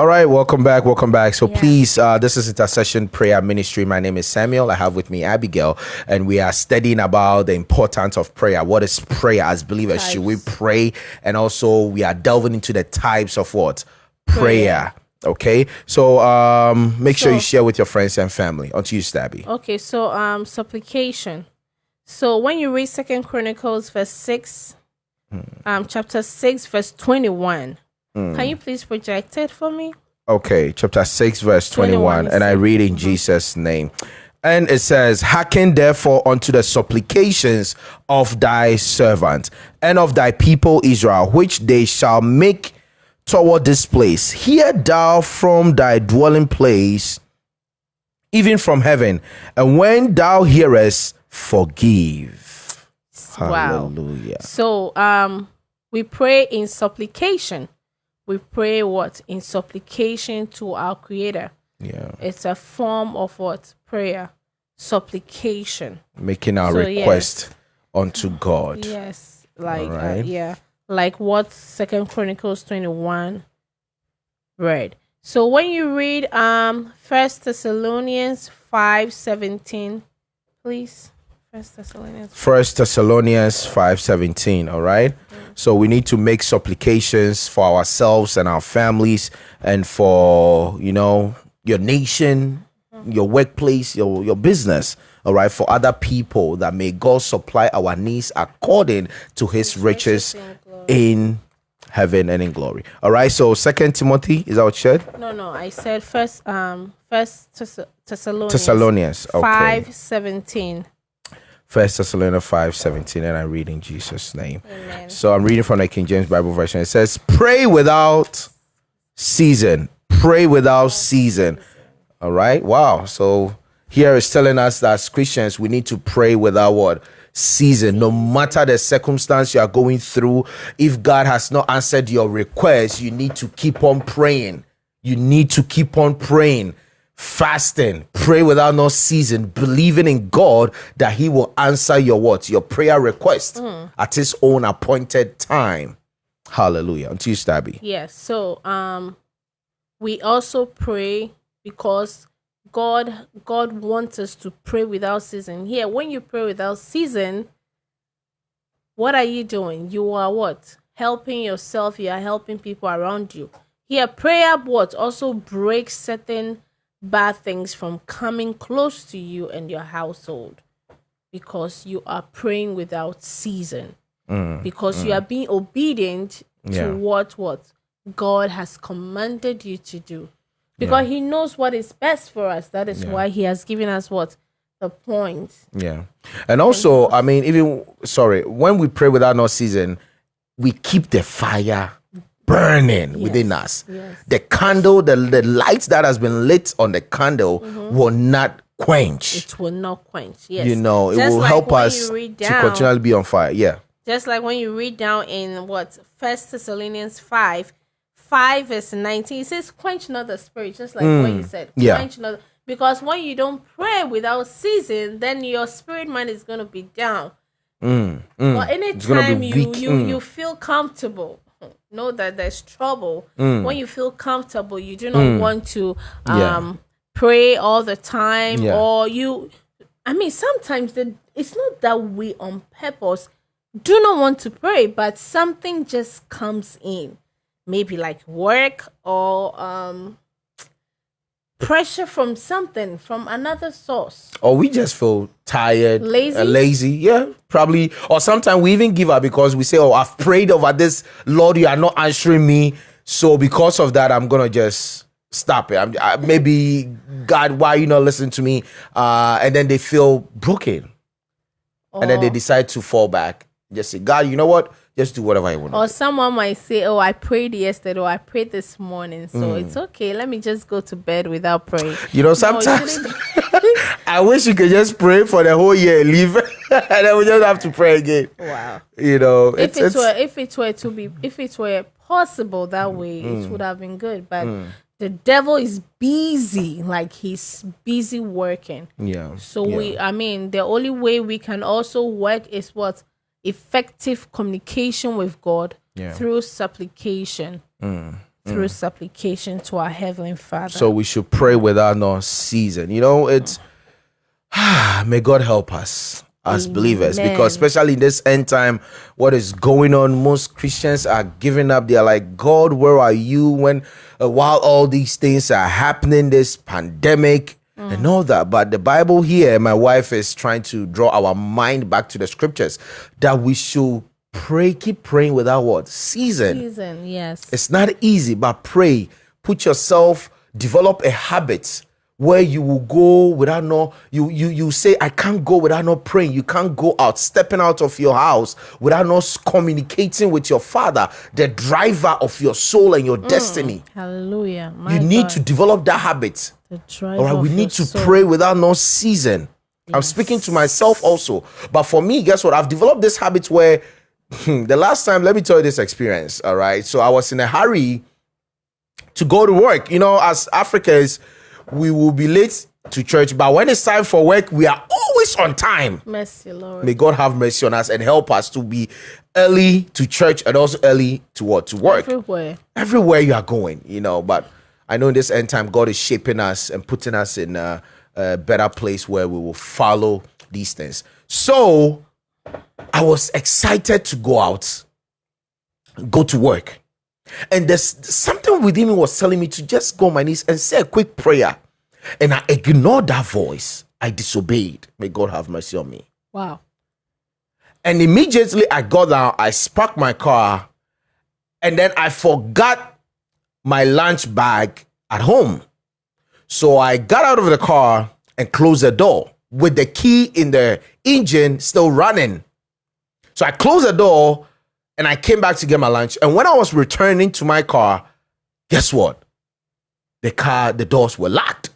All right, welcome back. Welcome back. So Yeah. please, uh, this is Intercession Prayer Ministry. My name is Samuel. I have with me Abigail, and we are studying about the importance of prayer. What is prayer as believers? Should we pray? And also, we are delving into the types of what prayer. Okay, so um, make sure you share with your friends and family. Onto you, Stabby. Okay, so um supplication. So when you read Second Chronicles verse six, um chapter six verse twenty one. Can you please project it for me? Okay, chapter 6, verse 21. 21, and I read in Jesus' name. And it says, Hearken therefore unto the supplications of thy servant and of thy people Israel, which they shall make toward this place. Hear thou from thy dwelling place, even from heaven. And when thou hearest, forgive. Wow. Hallelujah. So um we pray in supplication. We pray what? In supplication to our creator. Yeah. It's a form of what? Prayer. Supplication. Making our So, yes. request unto God. Yes. Like uh, yeah. Like what Second Chronicles twenty one read. So when you read um First Thessalonians five seventeen, please. First Thessalonians First Thessalonians 5:17, all right? So we need to make supplications for ourselves and our families and for, you know, your nation, your workplace, your your business, all right? For other people that may God supply our needs according to his riches in heaven and in glory. All right. So Second Timothy is that what you said? No, no. I said first. Um, First Thess- Thessalonians. Thessalonians. Okay. Five seventeen. First Thessalonians five seventeen, and I read in Jesus' name. Amen. So I'm reading from the King James Bible version. It says, "Pray without season. Pray without season." All right. Wow. So here is telling us that as Christians we need to pray without what season. No matter the circumstance you are going through, if God has not answered your request, you need to keep on praying. You need to keep on praying fasting pray without no season believing in god that he will answer your what your prayer request at his own appointed time hallelujah until you stabby Yes. So um we also pray because God God wants us to pray without season. Here, when you pray without season, what are you doing? You are what? Helping yourself, you are helping people around you. Here, prayer what also breaks certain bad things from coming close to you and your household because you are praying without season mm, because you mm. are being obedient Yeah. to what what God has commanded you to do. Because he knows what is best for us. That is why he has given us what the point. yeah and also i mean even sorry when we pray without no season we keep the fire burning within us yes. the candle the, the light that has been lit on the candle will not quench It will not quench. Yes. you know it Just will like help us read to continually be on fire yeah Just like when you read down in what First Thessalonians five, five verse nineteen, it says, "Quench not the spirit," just like what you said. Mm. yeah. Quench not, because when you don't pray without season, then your spirit man is gonna be down. But Mm, gonna anytime you you Mm. you feel comfortable, know that there's trouble. Mm. When you feel comfortable, you do not want to Yeah. um pray all the time, Yeah. or you. I mean, sometimes the it's not that we on purpose do not want to pray, but something just comes in, maybe like work or um pressure from something from another source. or we just feel tired, Lazy? uh, lazy. Yeah, probably. Or sometimes we even give up because we say, "Oh, I've prayed over this, Lord, you are not answering me." So because of that, I'm gonna just stop it. I'm I, maybe God, why you not listening to me? Uh, and then they feel broken, and then they decide to fall back. Just say, God, you know what? Just do whatever you want. Or someone might say, "Oh, I prayed yesterday, or I prayed this morning, so Mm. it's okay. Let me just go to bed without praying." You know, sometimes shouldn't- I wish you could just pray for the whole year, and leave, and then we just have to pray again. wow. You know, If it's, it it's were, if it were to be, if it were possible that way, Mm. it would have been good. But the devil is busy, like he's busy working. yeah. So yeah. we, I mean, the only way we can also work is what effective communication with God Yeah. Mm. through supplication, through supplication to our heavenly Father. So we should pray without no season. You know, it's may God help us as believers because especially in this end time, what is going on, most Christians are giving up. They're like, God, where are you when uh, while all these things are happening, this pandemic and all that. But the Bible here, my wife is trying to draw our mind back to the scriptures that we should pray, keep praying without what season. season, yes. It's not easy, but pray. Put yourself, develop a habit where you will go without no you you you say I can't go without not praying. You can't go out, stepping out of your house without not s- communicating with your father, the driver of your soul and your mm. destiny. Hallelujah. My You need God, to develop that habit. All right, we need to soul. pray without no season. I'm speaking to myself also. But for me, guess what? I've developed this habit where the last time, let me tell you this experience. All right. So I was in a hurry to go to work. You know, as Africans, we will be late to church, but when it's time for work, we are always on time. Mercy, Lord. May God have mercy on us and help us to be early to church and also early to what? To work Everywhere. everywhere you are going, you know. But I know in this end time, God is shaping us and putting us in a, a better place where we will follow these things. So I was excited to go out, go to work. And there's something within me was telling me to just go on my knees and say a quick prayer. And I ignored that voice. I disobeyed. May God have mercy on me. Wow. And immediately I got out, I sparked my car, and then I forgot my lunch bag at home. So I got out of the car and closed the door with the key in the engine still running. So I closed the door and I came back to get my lunch. And when I was returning to my car, guess what? The car, the doors were locked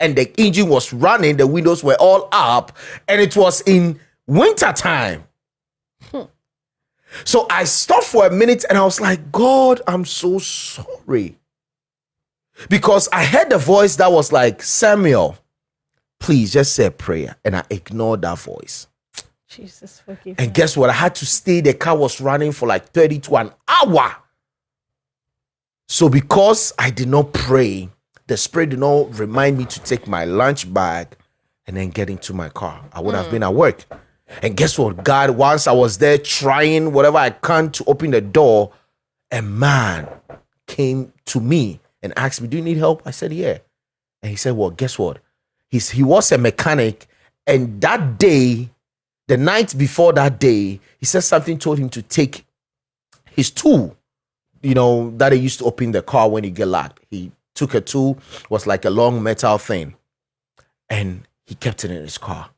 and the engine was running, the windows were all up, and it was in winter time. Hmm. So I stopped for a minute and I was like, God, I'm so sorry. Because I heard the voice that was like, Samuel, please just say a prayer. And I ignored that voice. Jesus, forgive And me. guess what? I had to stay. The car was running for like 30 to an hour. So because I did not pray, the spirit did not remind me to take my lunch bag and then get into my car. I would have mm. been at work. And guess what? God, once I was there trying whatever I can to open the door, a man came to me and asked me, Do you need help? I said, Yeah. And he said, Well, guess what? He's, he was a mechanic. And that day, the night before that day, he said something told him to take his tool, you know, that he used to open the car when he get locked. He took a tool, was like a long metal thing, and he kept it in his car.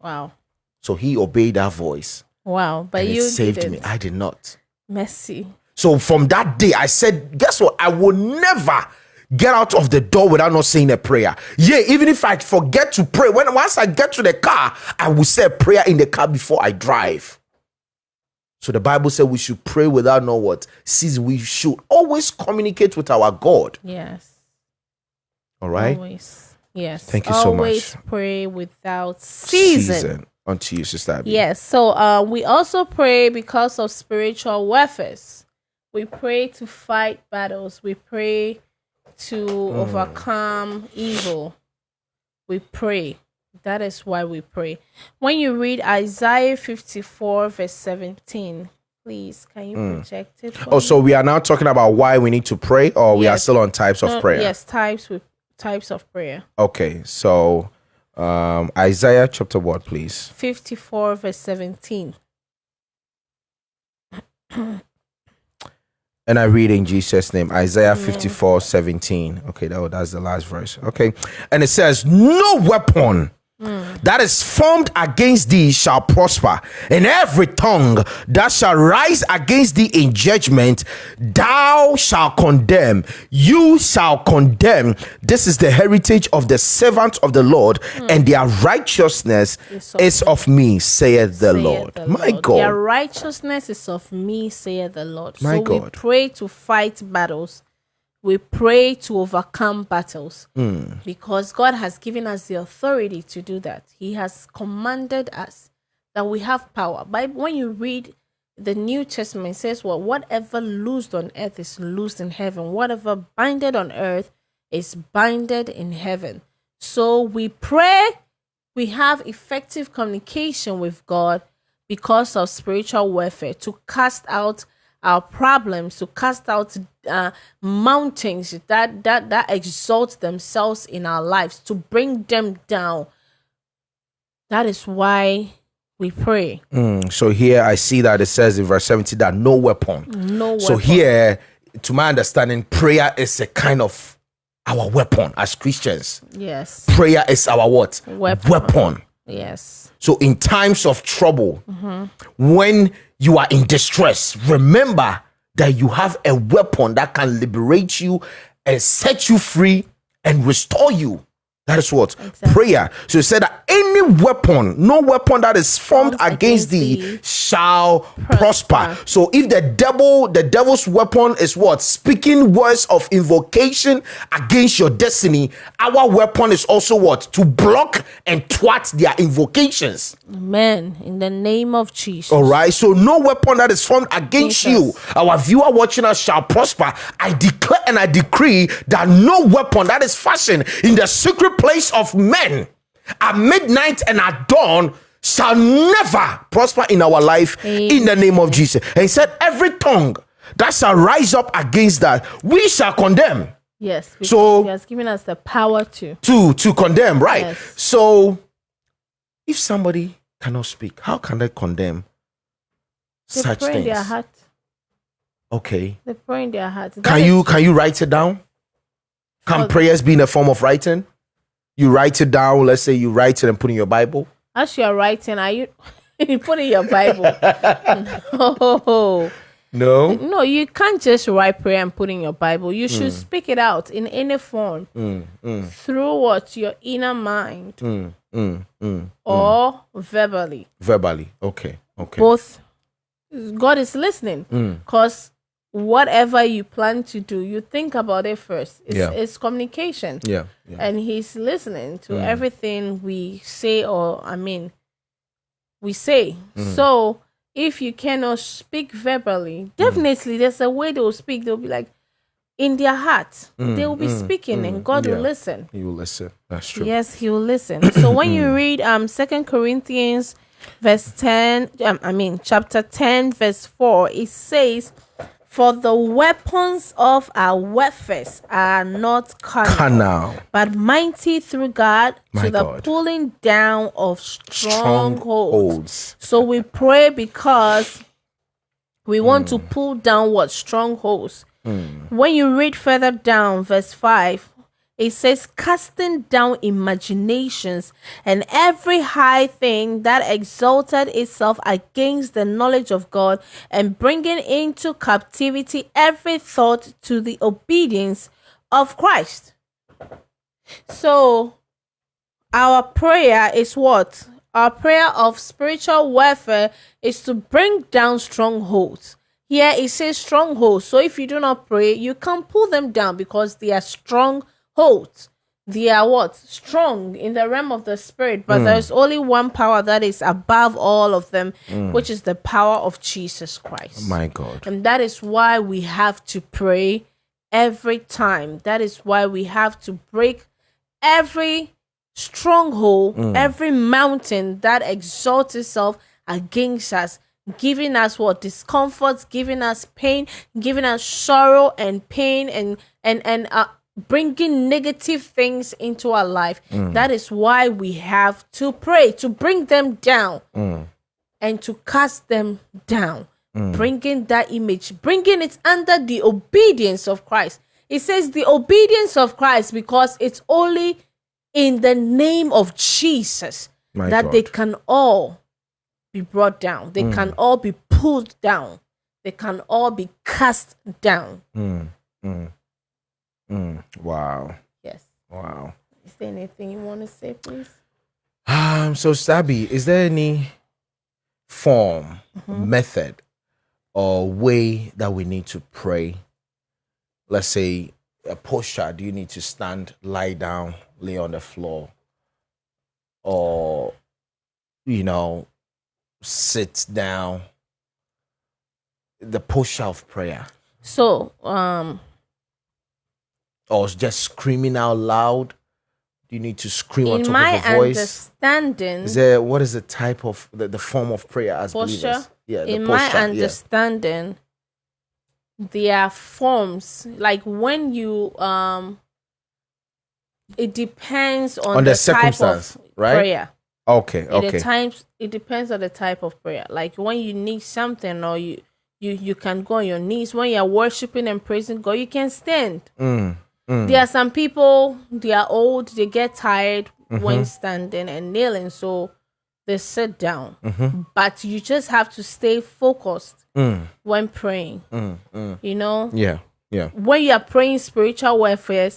Wow. So he obeyed that voice. Wow. But you saved didn't. me. I did not. Mercy. So from that day, I said, guess what? I will never get out of the door without not saying a prayer. Yeah, even if I forget to pray, when once I get to the car, I will say a prayer in the car before I drive. So the Bible said we should pray without know what. Sees we should always communicate with our God. Yes. All right. Always. Yes. Thank you so much. Always pray without season. Unto you, Sister Abby. Yes. So uh, we also pray because of spiritual warfare. We pray to fight battles. We pray to Hmm. overcome evil. We pray. That is why we pray. When you read Isaiah 54, verse 17, please, can you project it? Oh, me? so we are now talking about why we need to pray, or we are still on types of No, prayer? Yes, types with types of prayer. Okay, so um Isaiah chapter what, please? 54, verse 17. And I read in Jesus' name, Isaiah 54 17. Okay, that, that's the last verse. Okay. And it says, No weapon that is formed against thee shall prosper, and every tongue that shall rise against thee in judgment, thou shalt condemn. You shall condemn. This is the heritage of the servants of the Lord, and their righteousness Is of is of me, saith the saith Lord. the My Lord. God. Their righteousness is of me, saith the Lord. My so we God. pray to fight battles. We pray to overcome battles Hmm. because God has given us the authority to do that. He has commanded us that we have power. But when you read the New Testament, it says, "Well, whatever loosed on earth is loosed in heaven. Whatever binded on earth is binded in heaven." So we pray we have effective communication with God because of spiritual warfare to cast out our problems, to cast out uh, mountains that that that exalt themselves in our lives, to bring them down. That is why we pray. Mm, so here I see that it says in verse 70 that no weapon. No So weapon. here, to my understanding, prayer is a kind of our weapon as Christians. yes, Prayer is our what? Weapon. weapon. yes, So in times of trouble, when you are in distress, remember that you have a weapon that can liberate you and set you free and restore you. That is what prayer. So it said that any weapon, no weapon that is formed Formed against against thee thee shall prosper. prosper. So if the devil, the devil's weapon is what? Speaking words of invocation against your destiny, our weapon is also what? To block and thwart their invocations. Amen. In the name of Jesus. All right. So no weapon that is formed against Jesus. you, our viewer watching us shall prosper. I declare and I decree that no weapon that is fashioned in the secret place of men at midnight and at dawn shall never prosper in our life in the name of Jesus. And he said, Every tongue that shall rise up against that, we shall condemn. Yes. So- He has given us the power to. To to condemn, right? Yes. So if somebody cannot speak, how can they condemn They such things? their heart. Okay. They pray in their heart. That Can is- you can you write it down? Can For- prayers be in a form of writing? You write it down. Let's say you write it and put in your Bible. as you are writing? Are you you put in your Bible? no, No. no, you can't just write prayer and put in your Bible. You should speak it out in any form through what your inner mind Mm, mm, mm. or verbally. Verbally. Okay. Okay. Both. God is listening Mm. because whatever you plan to do, you think about it first. It's, Yeah. it's communication. Yeah. Yeah. and he's listening to Mm. everything we say or i mean we say Mm. so if you cannot speak verbally Mm. definitely there's a way they'll speak they'll be like in their heart they will be speaking and god Mm. yeah. will listen He will listen. That's true. yes he will listen so when you read um second corinthians verse 10 um, i mean chapter 10 verse 4 it says for the weapons of our warfare are not carnal, Canal. but mighty through God My to the God. pulling down of strongholds. Strongholds. So we pray because we want Mm. to pull down what strongholds. When you read further down, verse 5, it says, casting down imaginations and every high thing that exalted itself against the knowledge of God, and bringing into captivity every thought to the obedience of Christ. So, our prayer is what? Our prayer of spiritual warfare is to bring down strongholds. Here it says strongholds. So if you do not pray, you can pull them down because they are strongholds. They are what? Strong in the realm of the spirit. But hmm. there's only one power that is above all of them, hmm. which is the power of Jesus Christ. Oh my God. And that is why we have to pray every time. That is why we have to break every stronghold, hmm. every mountain that exalts itself against us, giving us what discomforts, giving us pain, giving us sorrow and pain, and and and uh, bringing negative things into our life. That is why we have to pray to bring them down and to cast them down, bringing that image, bringing it under the obedience of Christ. It says the obedience of Christ because it's only in the name of Jesus My that God. they can all be brought down. They can mm. all be pulled down. They can all be cast down. Mm. Mm. Mm. Wow. Yes. Wow. Is there anything you want to say, please? Um, so Stabby, is there any form, Mm-hmm. method, or way that we need to pray? Let's say a posture. Do you need to stand, lie down, lay on the floor, or you know, sit down? The posture of prayer, So, um, or just screaming out loud. Do you need to scream on top my of a voice? understanding, Is there what is the type of the, the form of prayer as Posture? believers? Yeah, the in posture. my yeah. understanding there are forms like when you um it depends on, On the type circumstance, of right? prayer Okay, okay. at times it depends on the type of prayer like when you need something or you you you can go on your knees when you're worshiping and praising god you can stand Mm, mm, there are some people they are old they get tired Mm-hmm. when standing and kneeling so they sit down Mm-hmm. but you just have to stay focused mm, when praying mm, mm. you know Yeah, yeah. when you are praying spiritual warfare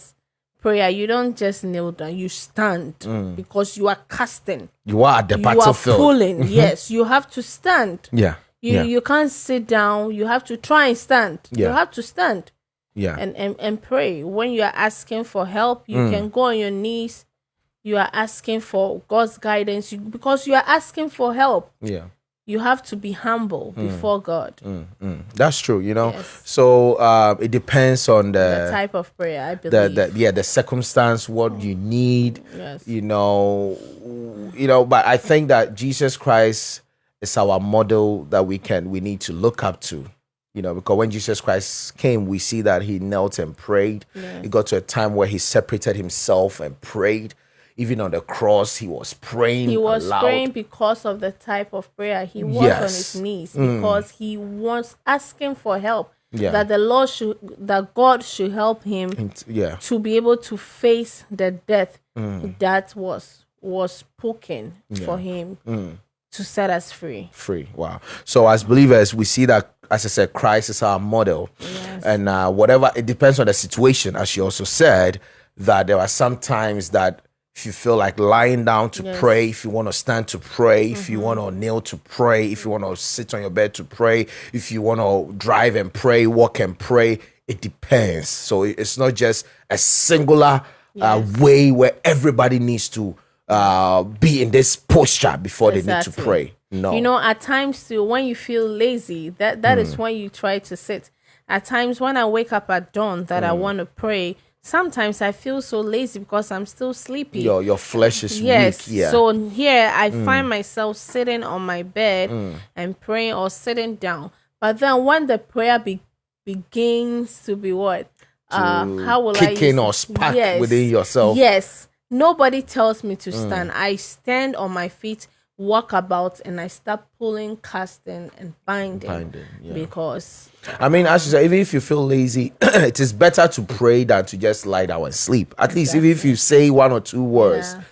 prayer you don't just kneel down you stand Mm. because you are casting You are at the you are battlefield. pulling yes you have to stand Yeah, you yeah, you can't sit down you have to try and stand you have to stand yeah. and, and and pray when you are asking for help you Mm. can go on your knees you are asking for god's guidance you, because you are asking for help yeah. you have to be humble before god Mm, mm. That's true. You know. Yes. So uh, it depends on the the type of prayer i the, believe the yeah the circumstance, what you need. yes You know, you know. But I think that Jesus Christ is our model that we can we need to look up to. You know, because when Jesus Christ came, we see that he knelt and prayed. He got to a time where he separated himself and prayed. Even on the cross, he was praying. he was aloud. praying because of the type of prayer he was on his knees Mm. because he was asking for help Yeah. that the Lord should that God should help him yeah. to be able to face the death Mm. that was was spoken for him Mm. to set us free. free. Wow. So as believers, we see that as I said, Christ is our model, and uh, whatever it depends on the situation. As you also said, that there are some times that if you feel like lying down to pray, if you want to stand to pray, if you want to kneel to pray, if you want to sit on your bed to pray, if you want to drive and pray, walk and pray, it depends. So it's not just a singular uh, way where everybody needs to uh, be in this posture before they need to pray. No. You know, at times too, when you feel lazy, that that Mm. is when you try to sit. At times when I wake up at dawn that I Mm. want to pray, sometimes I feel so lazy because I'm still sleepy. your your flesh is yes. weak. Yeah. Mm. So here I find myself sitting on my bed and praying or sitting down. But then when the prayer be- begins to be what? Uh, how will I kick in or spark within yourself. Yes. Nobody tells me to Mm. stand. I stand on my feet, walk about, and I start pulling, casting, and binding. Binding, yeah. Because I mean, as you said, even if you feel lazy, it is better to pray than to just lie down and sleep. At least, even if you say one or two words, Yeah.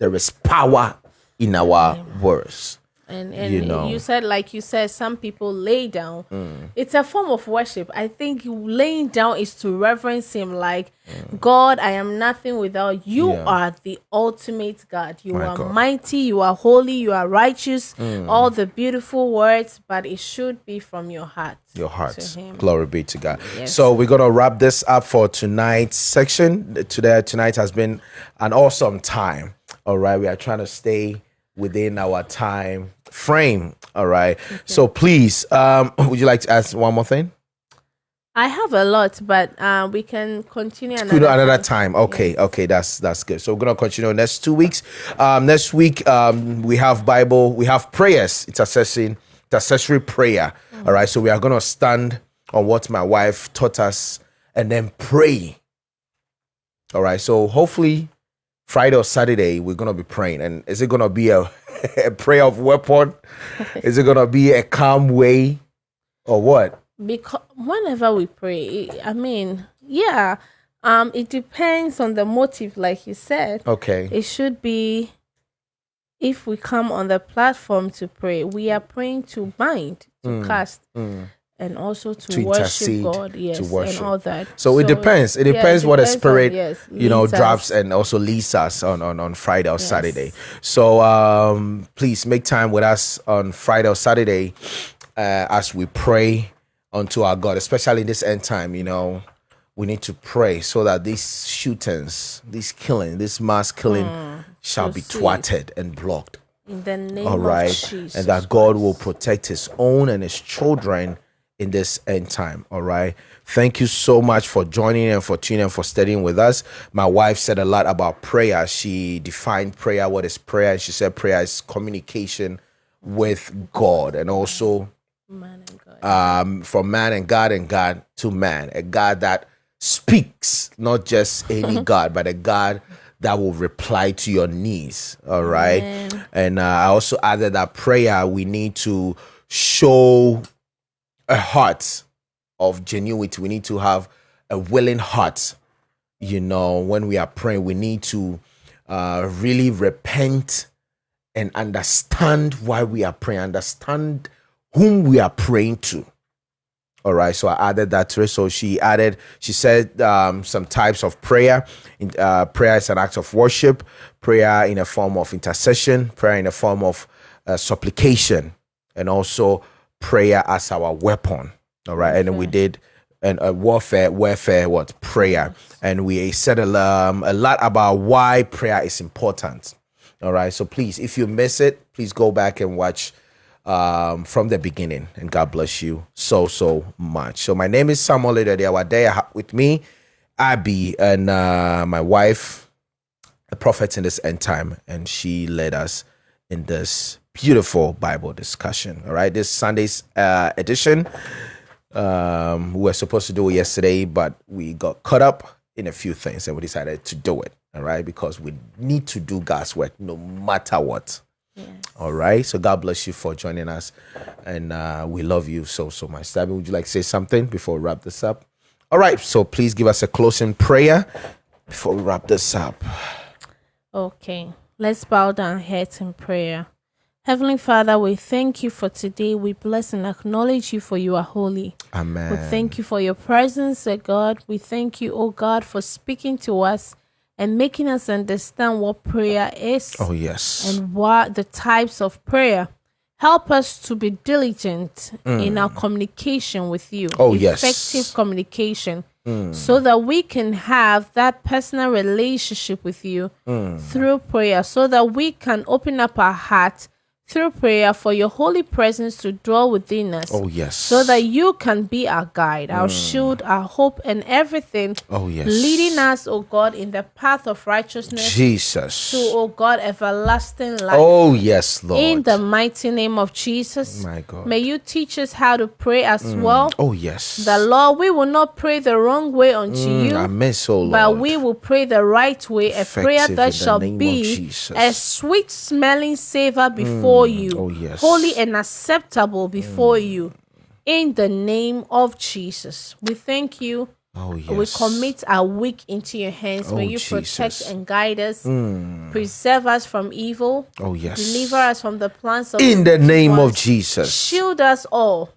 there is power in our words. And and You you, said like you said some people lay down Mm. it's a form of worship i think laying down is to reverence him like Mm. god i am nothing without you Yeah. are the ultimate god you My are God. Mm. mighty you are holy you are righteous all the beautiful words but it should be from your heart Your heart. Glory be to God. Yes. So we're gonna wrap this up for tonight's section. Today, tonight has been an awesome time. All right, we are trying to stay within our time frame. All right. So please, um, would you like to ask one more thing? i have a lot but uh, we can continue another, another time. time. Okay, okay, that's that's good. So we're gonna continue next two weeks. Um, next week, um, we have Bible, we have prayers. It's assessing intercessory prayer. All right, so we are gonna stand on what my wife taught us and then pray. All right, so hopefully Friday or Saturday we're gonna be praying. And is it gonna be a, a prayer of weapon? is it gonna be a calm way, or what? because whenever we pray i mean yeah um it depends on the motive like you said Okay. it should be if we come on the platform to pray we are praying to bind to cast and also to, Mm. To worship intercede, god yes to worship. and all that So, it depends. It yeah, depends what the depends on- spirit, yes, you know, us. drops and also leads us on, on, on Friday or Saturday. So um, please make time with us on Friday or Saturday uh, as we pray unto our God, especially in this end time. You know, we need to pray so that these shootings, these killing, this mass killing shall be sweet. thwatted and blocked in the name all right and that god will protect his own and his children in this end time all right thank you so much for joining and for tuning and for studying with us my wife said a lot about prayer she defined prayer what is prayer and she said prayer is communication with god and also Man and God. um, from man and God and God to man, a God that speaks, not just any God, but a God that will reply to your needs. All right. And uh, I also added that prayer, we need to show a heart of genuity. We need to have a willing heart. You know, when we are praying, we need to uh, really repent and understand why we are praying, understand whom we are praying to. All right, so I added that to it. So she added, she said um, some types of prayer. In, uh, prayer is an act of worship, prayer in a form of intercession, prayer in a form of uh, supplication, and also prayer as our weapon. All right, and then we did and uh, warfare, warfare, what prayer, and we said a, um, a lot about why prayer is important. All right, so please, if you miss it, please go back and watch um, from the beginning, and God bless you so so much. So my name is Samuel Awadea. With me, Abby, and uh, my wife, a prophet in this end time, and she led us in this beautiful Bible discussion. All right, this Sunday's uh, edition. Um, we were supposed to do it yesterday, but we got caught up in a few things, and we decided to do it. All right, because we need to do God's work no matter what. All right. So God bless you for joining us. And uh, we love you so, so much. Sabby, would you like to say something before we wrap this up? All right. So please give us a closing prayer before we wrap this up. Okay, let's bow down heads in prayer. Heavenly Father, we thank you for today. We bless and acknowledge you for you are holy. Amen. We thank you for your presence, O God. We thank you, O God, for speaking to us and making us understand what prayer is Oh, yes. and what the types of prayer. Help us to be diligent in our communication with you. Mm. Oh, yes. Mm. Effective communication. So that we can have that personal relationship with you Mm. through prayer, so that we can open up our heart through prayer for your holy presence to dwell within us. oh, yes. So that you can be our guide, our mm. shield, our hope, and everything oh, yes. leading us, O God, in the path of righteousness Jesus. to, O God, everlasting life. Oh, yes, Lord. In the mighty name of Jesus, My God. may you teach us how to pray as mm. well. oh, yes. The Lord, we will not pray the wrong way unto mm, you, I miss, oh, Lord. but we will pray the right way, a prayer Effective in that shall be a sweet smelling savor before Mm. you, Oh, yes. holy and acceptable before mm. you. In the name of Jesus, we thank you. oh, yes. We commit our week into your hands. May Oh, you protect and guide us, mm. preserve us from evil, Oh, yes. deliver us from the plans of In the name of. Jesus. Shield us all.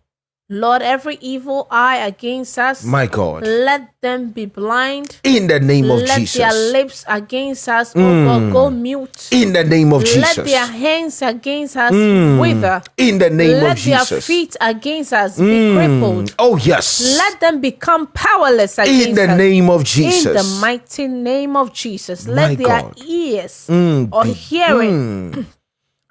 Lord, every evil eye against us, My God. let them be blind. In the name of let their Jesus. Mm. lips against us, oh God, go mute. In the name of let Jesus. Mm. their hands against us wither. In the name let of Jesus, let their feet against us be crippled. Oh, yes. Let them become powerless against In the us. name of Jesus. In the mighty name of Jesus, My let their God. ears Mm, or hearing ag-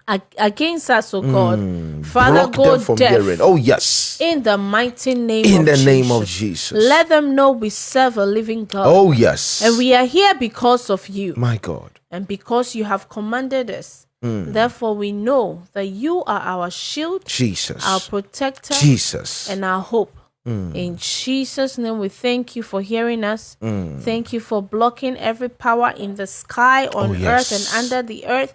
against us, oh God, Father, block go from deaf. hearing. Oh, yes. In the mighty name In of the Jesus. name of Jesus. Let them know we serve a living God. Oh, yes. And we are here because of you My God. and because you have commanded us. Mm. Therefore, we know that you are our shield, Jesus. our protector, Jesus. and our hope. Mm. In Jesus' name, we thank you for hearing us. Thank you for blocking every power in the sky, on Oh, earth, yes. Mm. and under the earth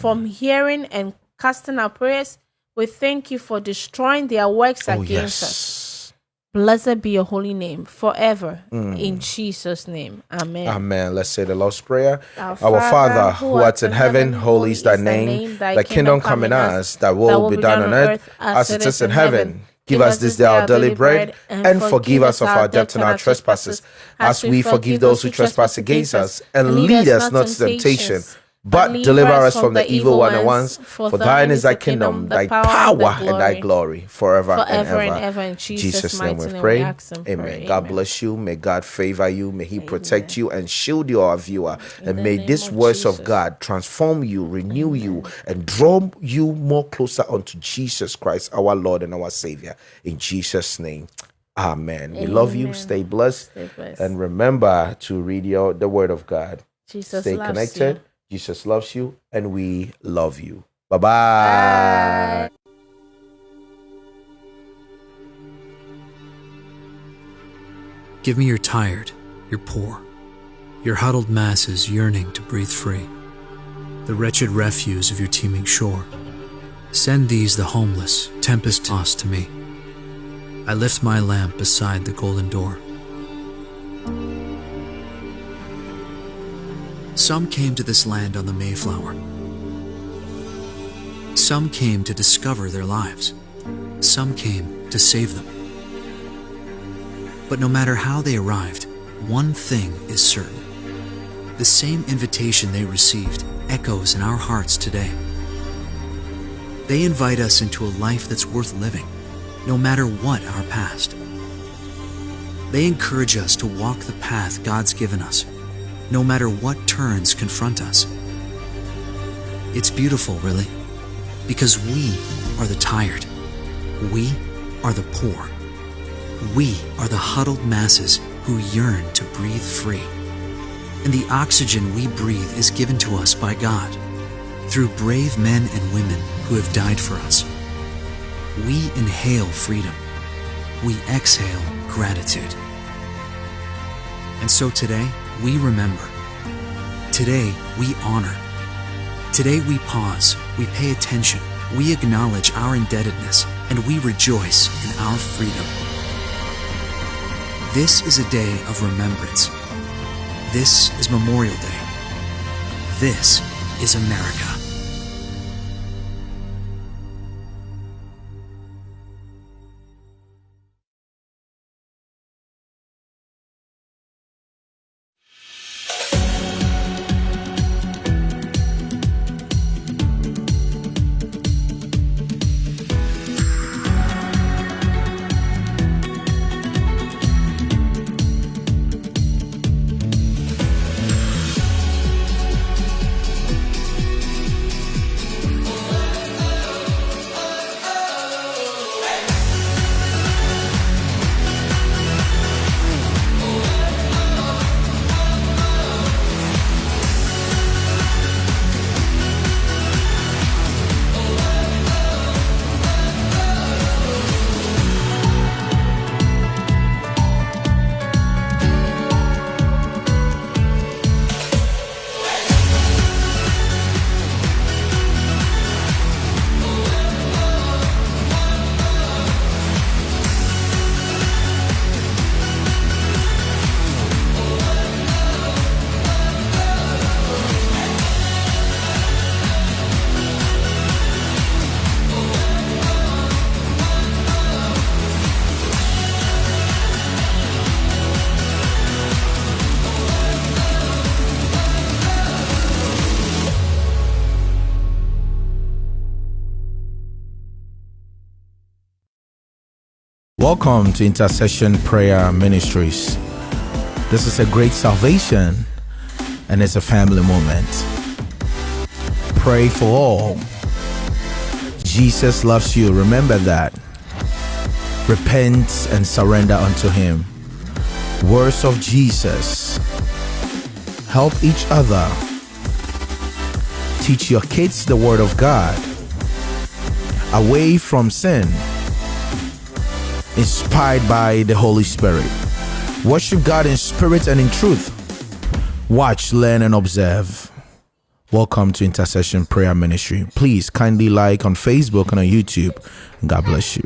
from hearing and casting our prayers. We thank you for destroying their works oh, against us. Blessed be your holy name forever. Mm. In Jesus' name. Amen. Amen. Let's say the Lord's Prayer. Our Our Father, Father, who art in heaven, holy is thy name. Thy kingdom come in us, thy will be done on earth as it is in heaven. Give us this day our daily bread, and forgive us of our debts and our trespasses, as we forgive those who trespass against us. And lead us not to temptation, but deliver us from the evil one. And once, for thine is thy kingdom, thy power, and thy glory, forever, and ever. and ever. In Jesus' name mighty we name pray. we and Amen. God bless you. May God favor you. May He protect you and shield you, our viewer. and may name this of words of God transform you, renew you, and draw you more closer unto Jesus Christ, our Lord and our Savior. In Jesus' name. Amen. We love you. Stay blessed. Stay blessed. And remember to read your the word of God. Jesus Stay connected. you. Jesus loves you, and we love you. Bye-bye. Give me your tired, your poor, your huddled masses yearning to breathe free, the wretched refuse of your teeming shore. Send these, the homeless, tempest tossed to me. I lift my lamp beside the golden door. Some came to this land on the Mayflower. Some came to discover their lives. Some came to save them. But no matter how they arrived, one thing is certain. The same invitation they received echoes in our hearts today. They invite us into a life that's worth living, no matter what our past. They encourage us to walk the path God's given us, no matter what turns confront us. It's beautiful, really, because we are the tired. We are the poor. We are the huddled masses who yearn to breathe free. And the oxygen we breathe is given to us by God through brave men and women who have died for us. We inhale freedom. We exhale gratitude. And so today, we remember. Today, we honor. Today we pause, we pay attention, we acknowledge our indebtedness, and we rejoice in our freedom. This is a day of remembrance. This is Memorial Day. This is America. Welcome to Intercession Prayer Ministries. This is a great salvation and it's a family moment. Pray for all. Jesus loves you. Remember that. Repent and surrender unto Him. Words of Jesus. Help each other. Teach your kids the Word of God. Away from sin inspired by the Holy Spirit. Worship God in spirit and in truth. Watch, learn, and observe. Welcome to Intercession Prayer Ministry. Please kindly like on Facebook and on YouTube. God bless you.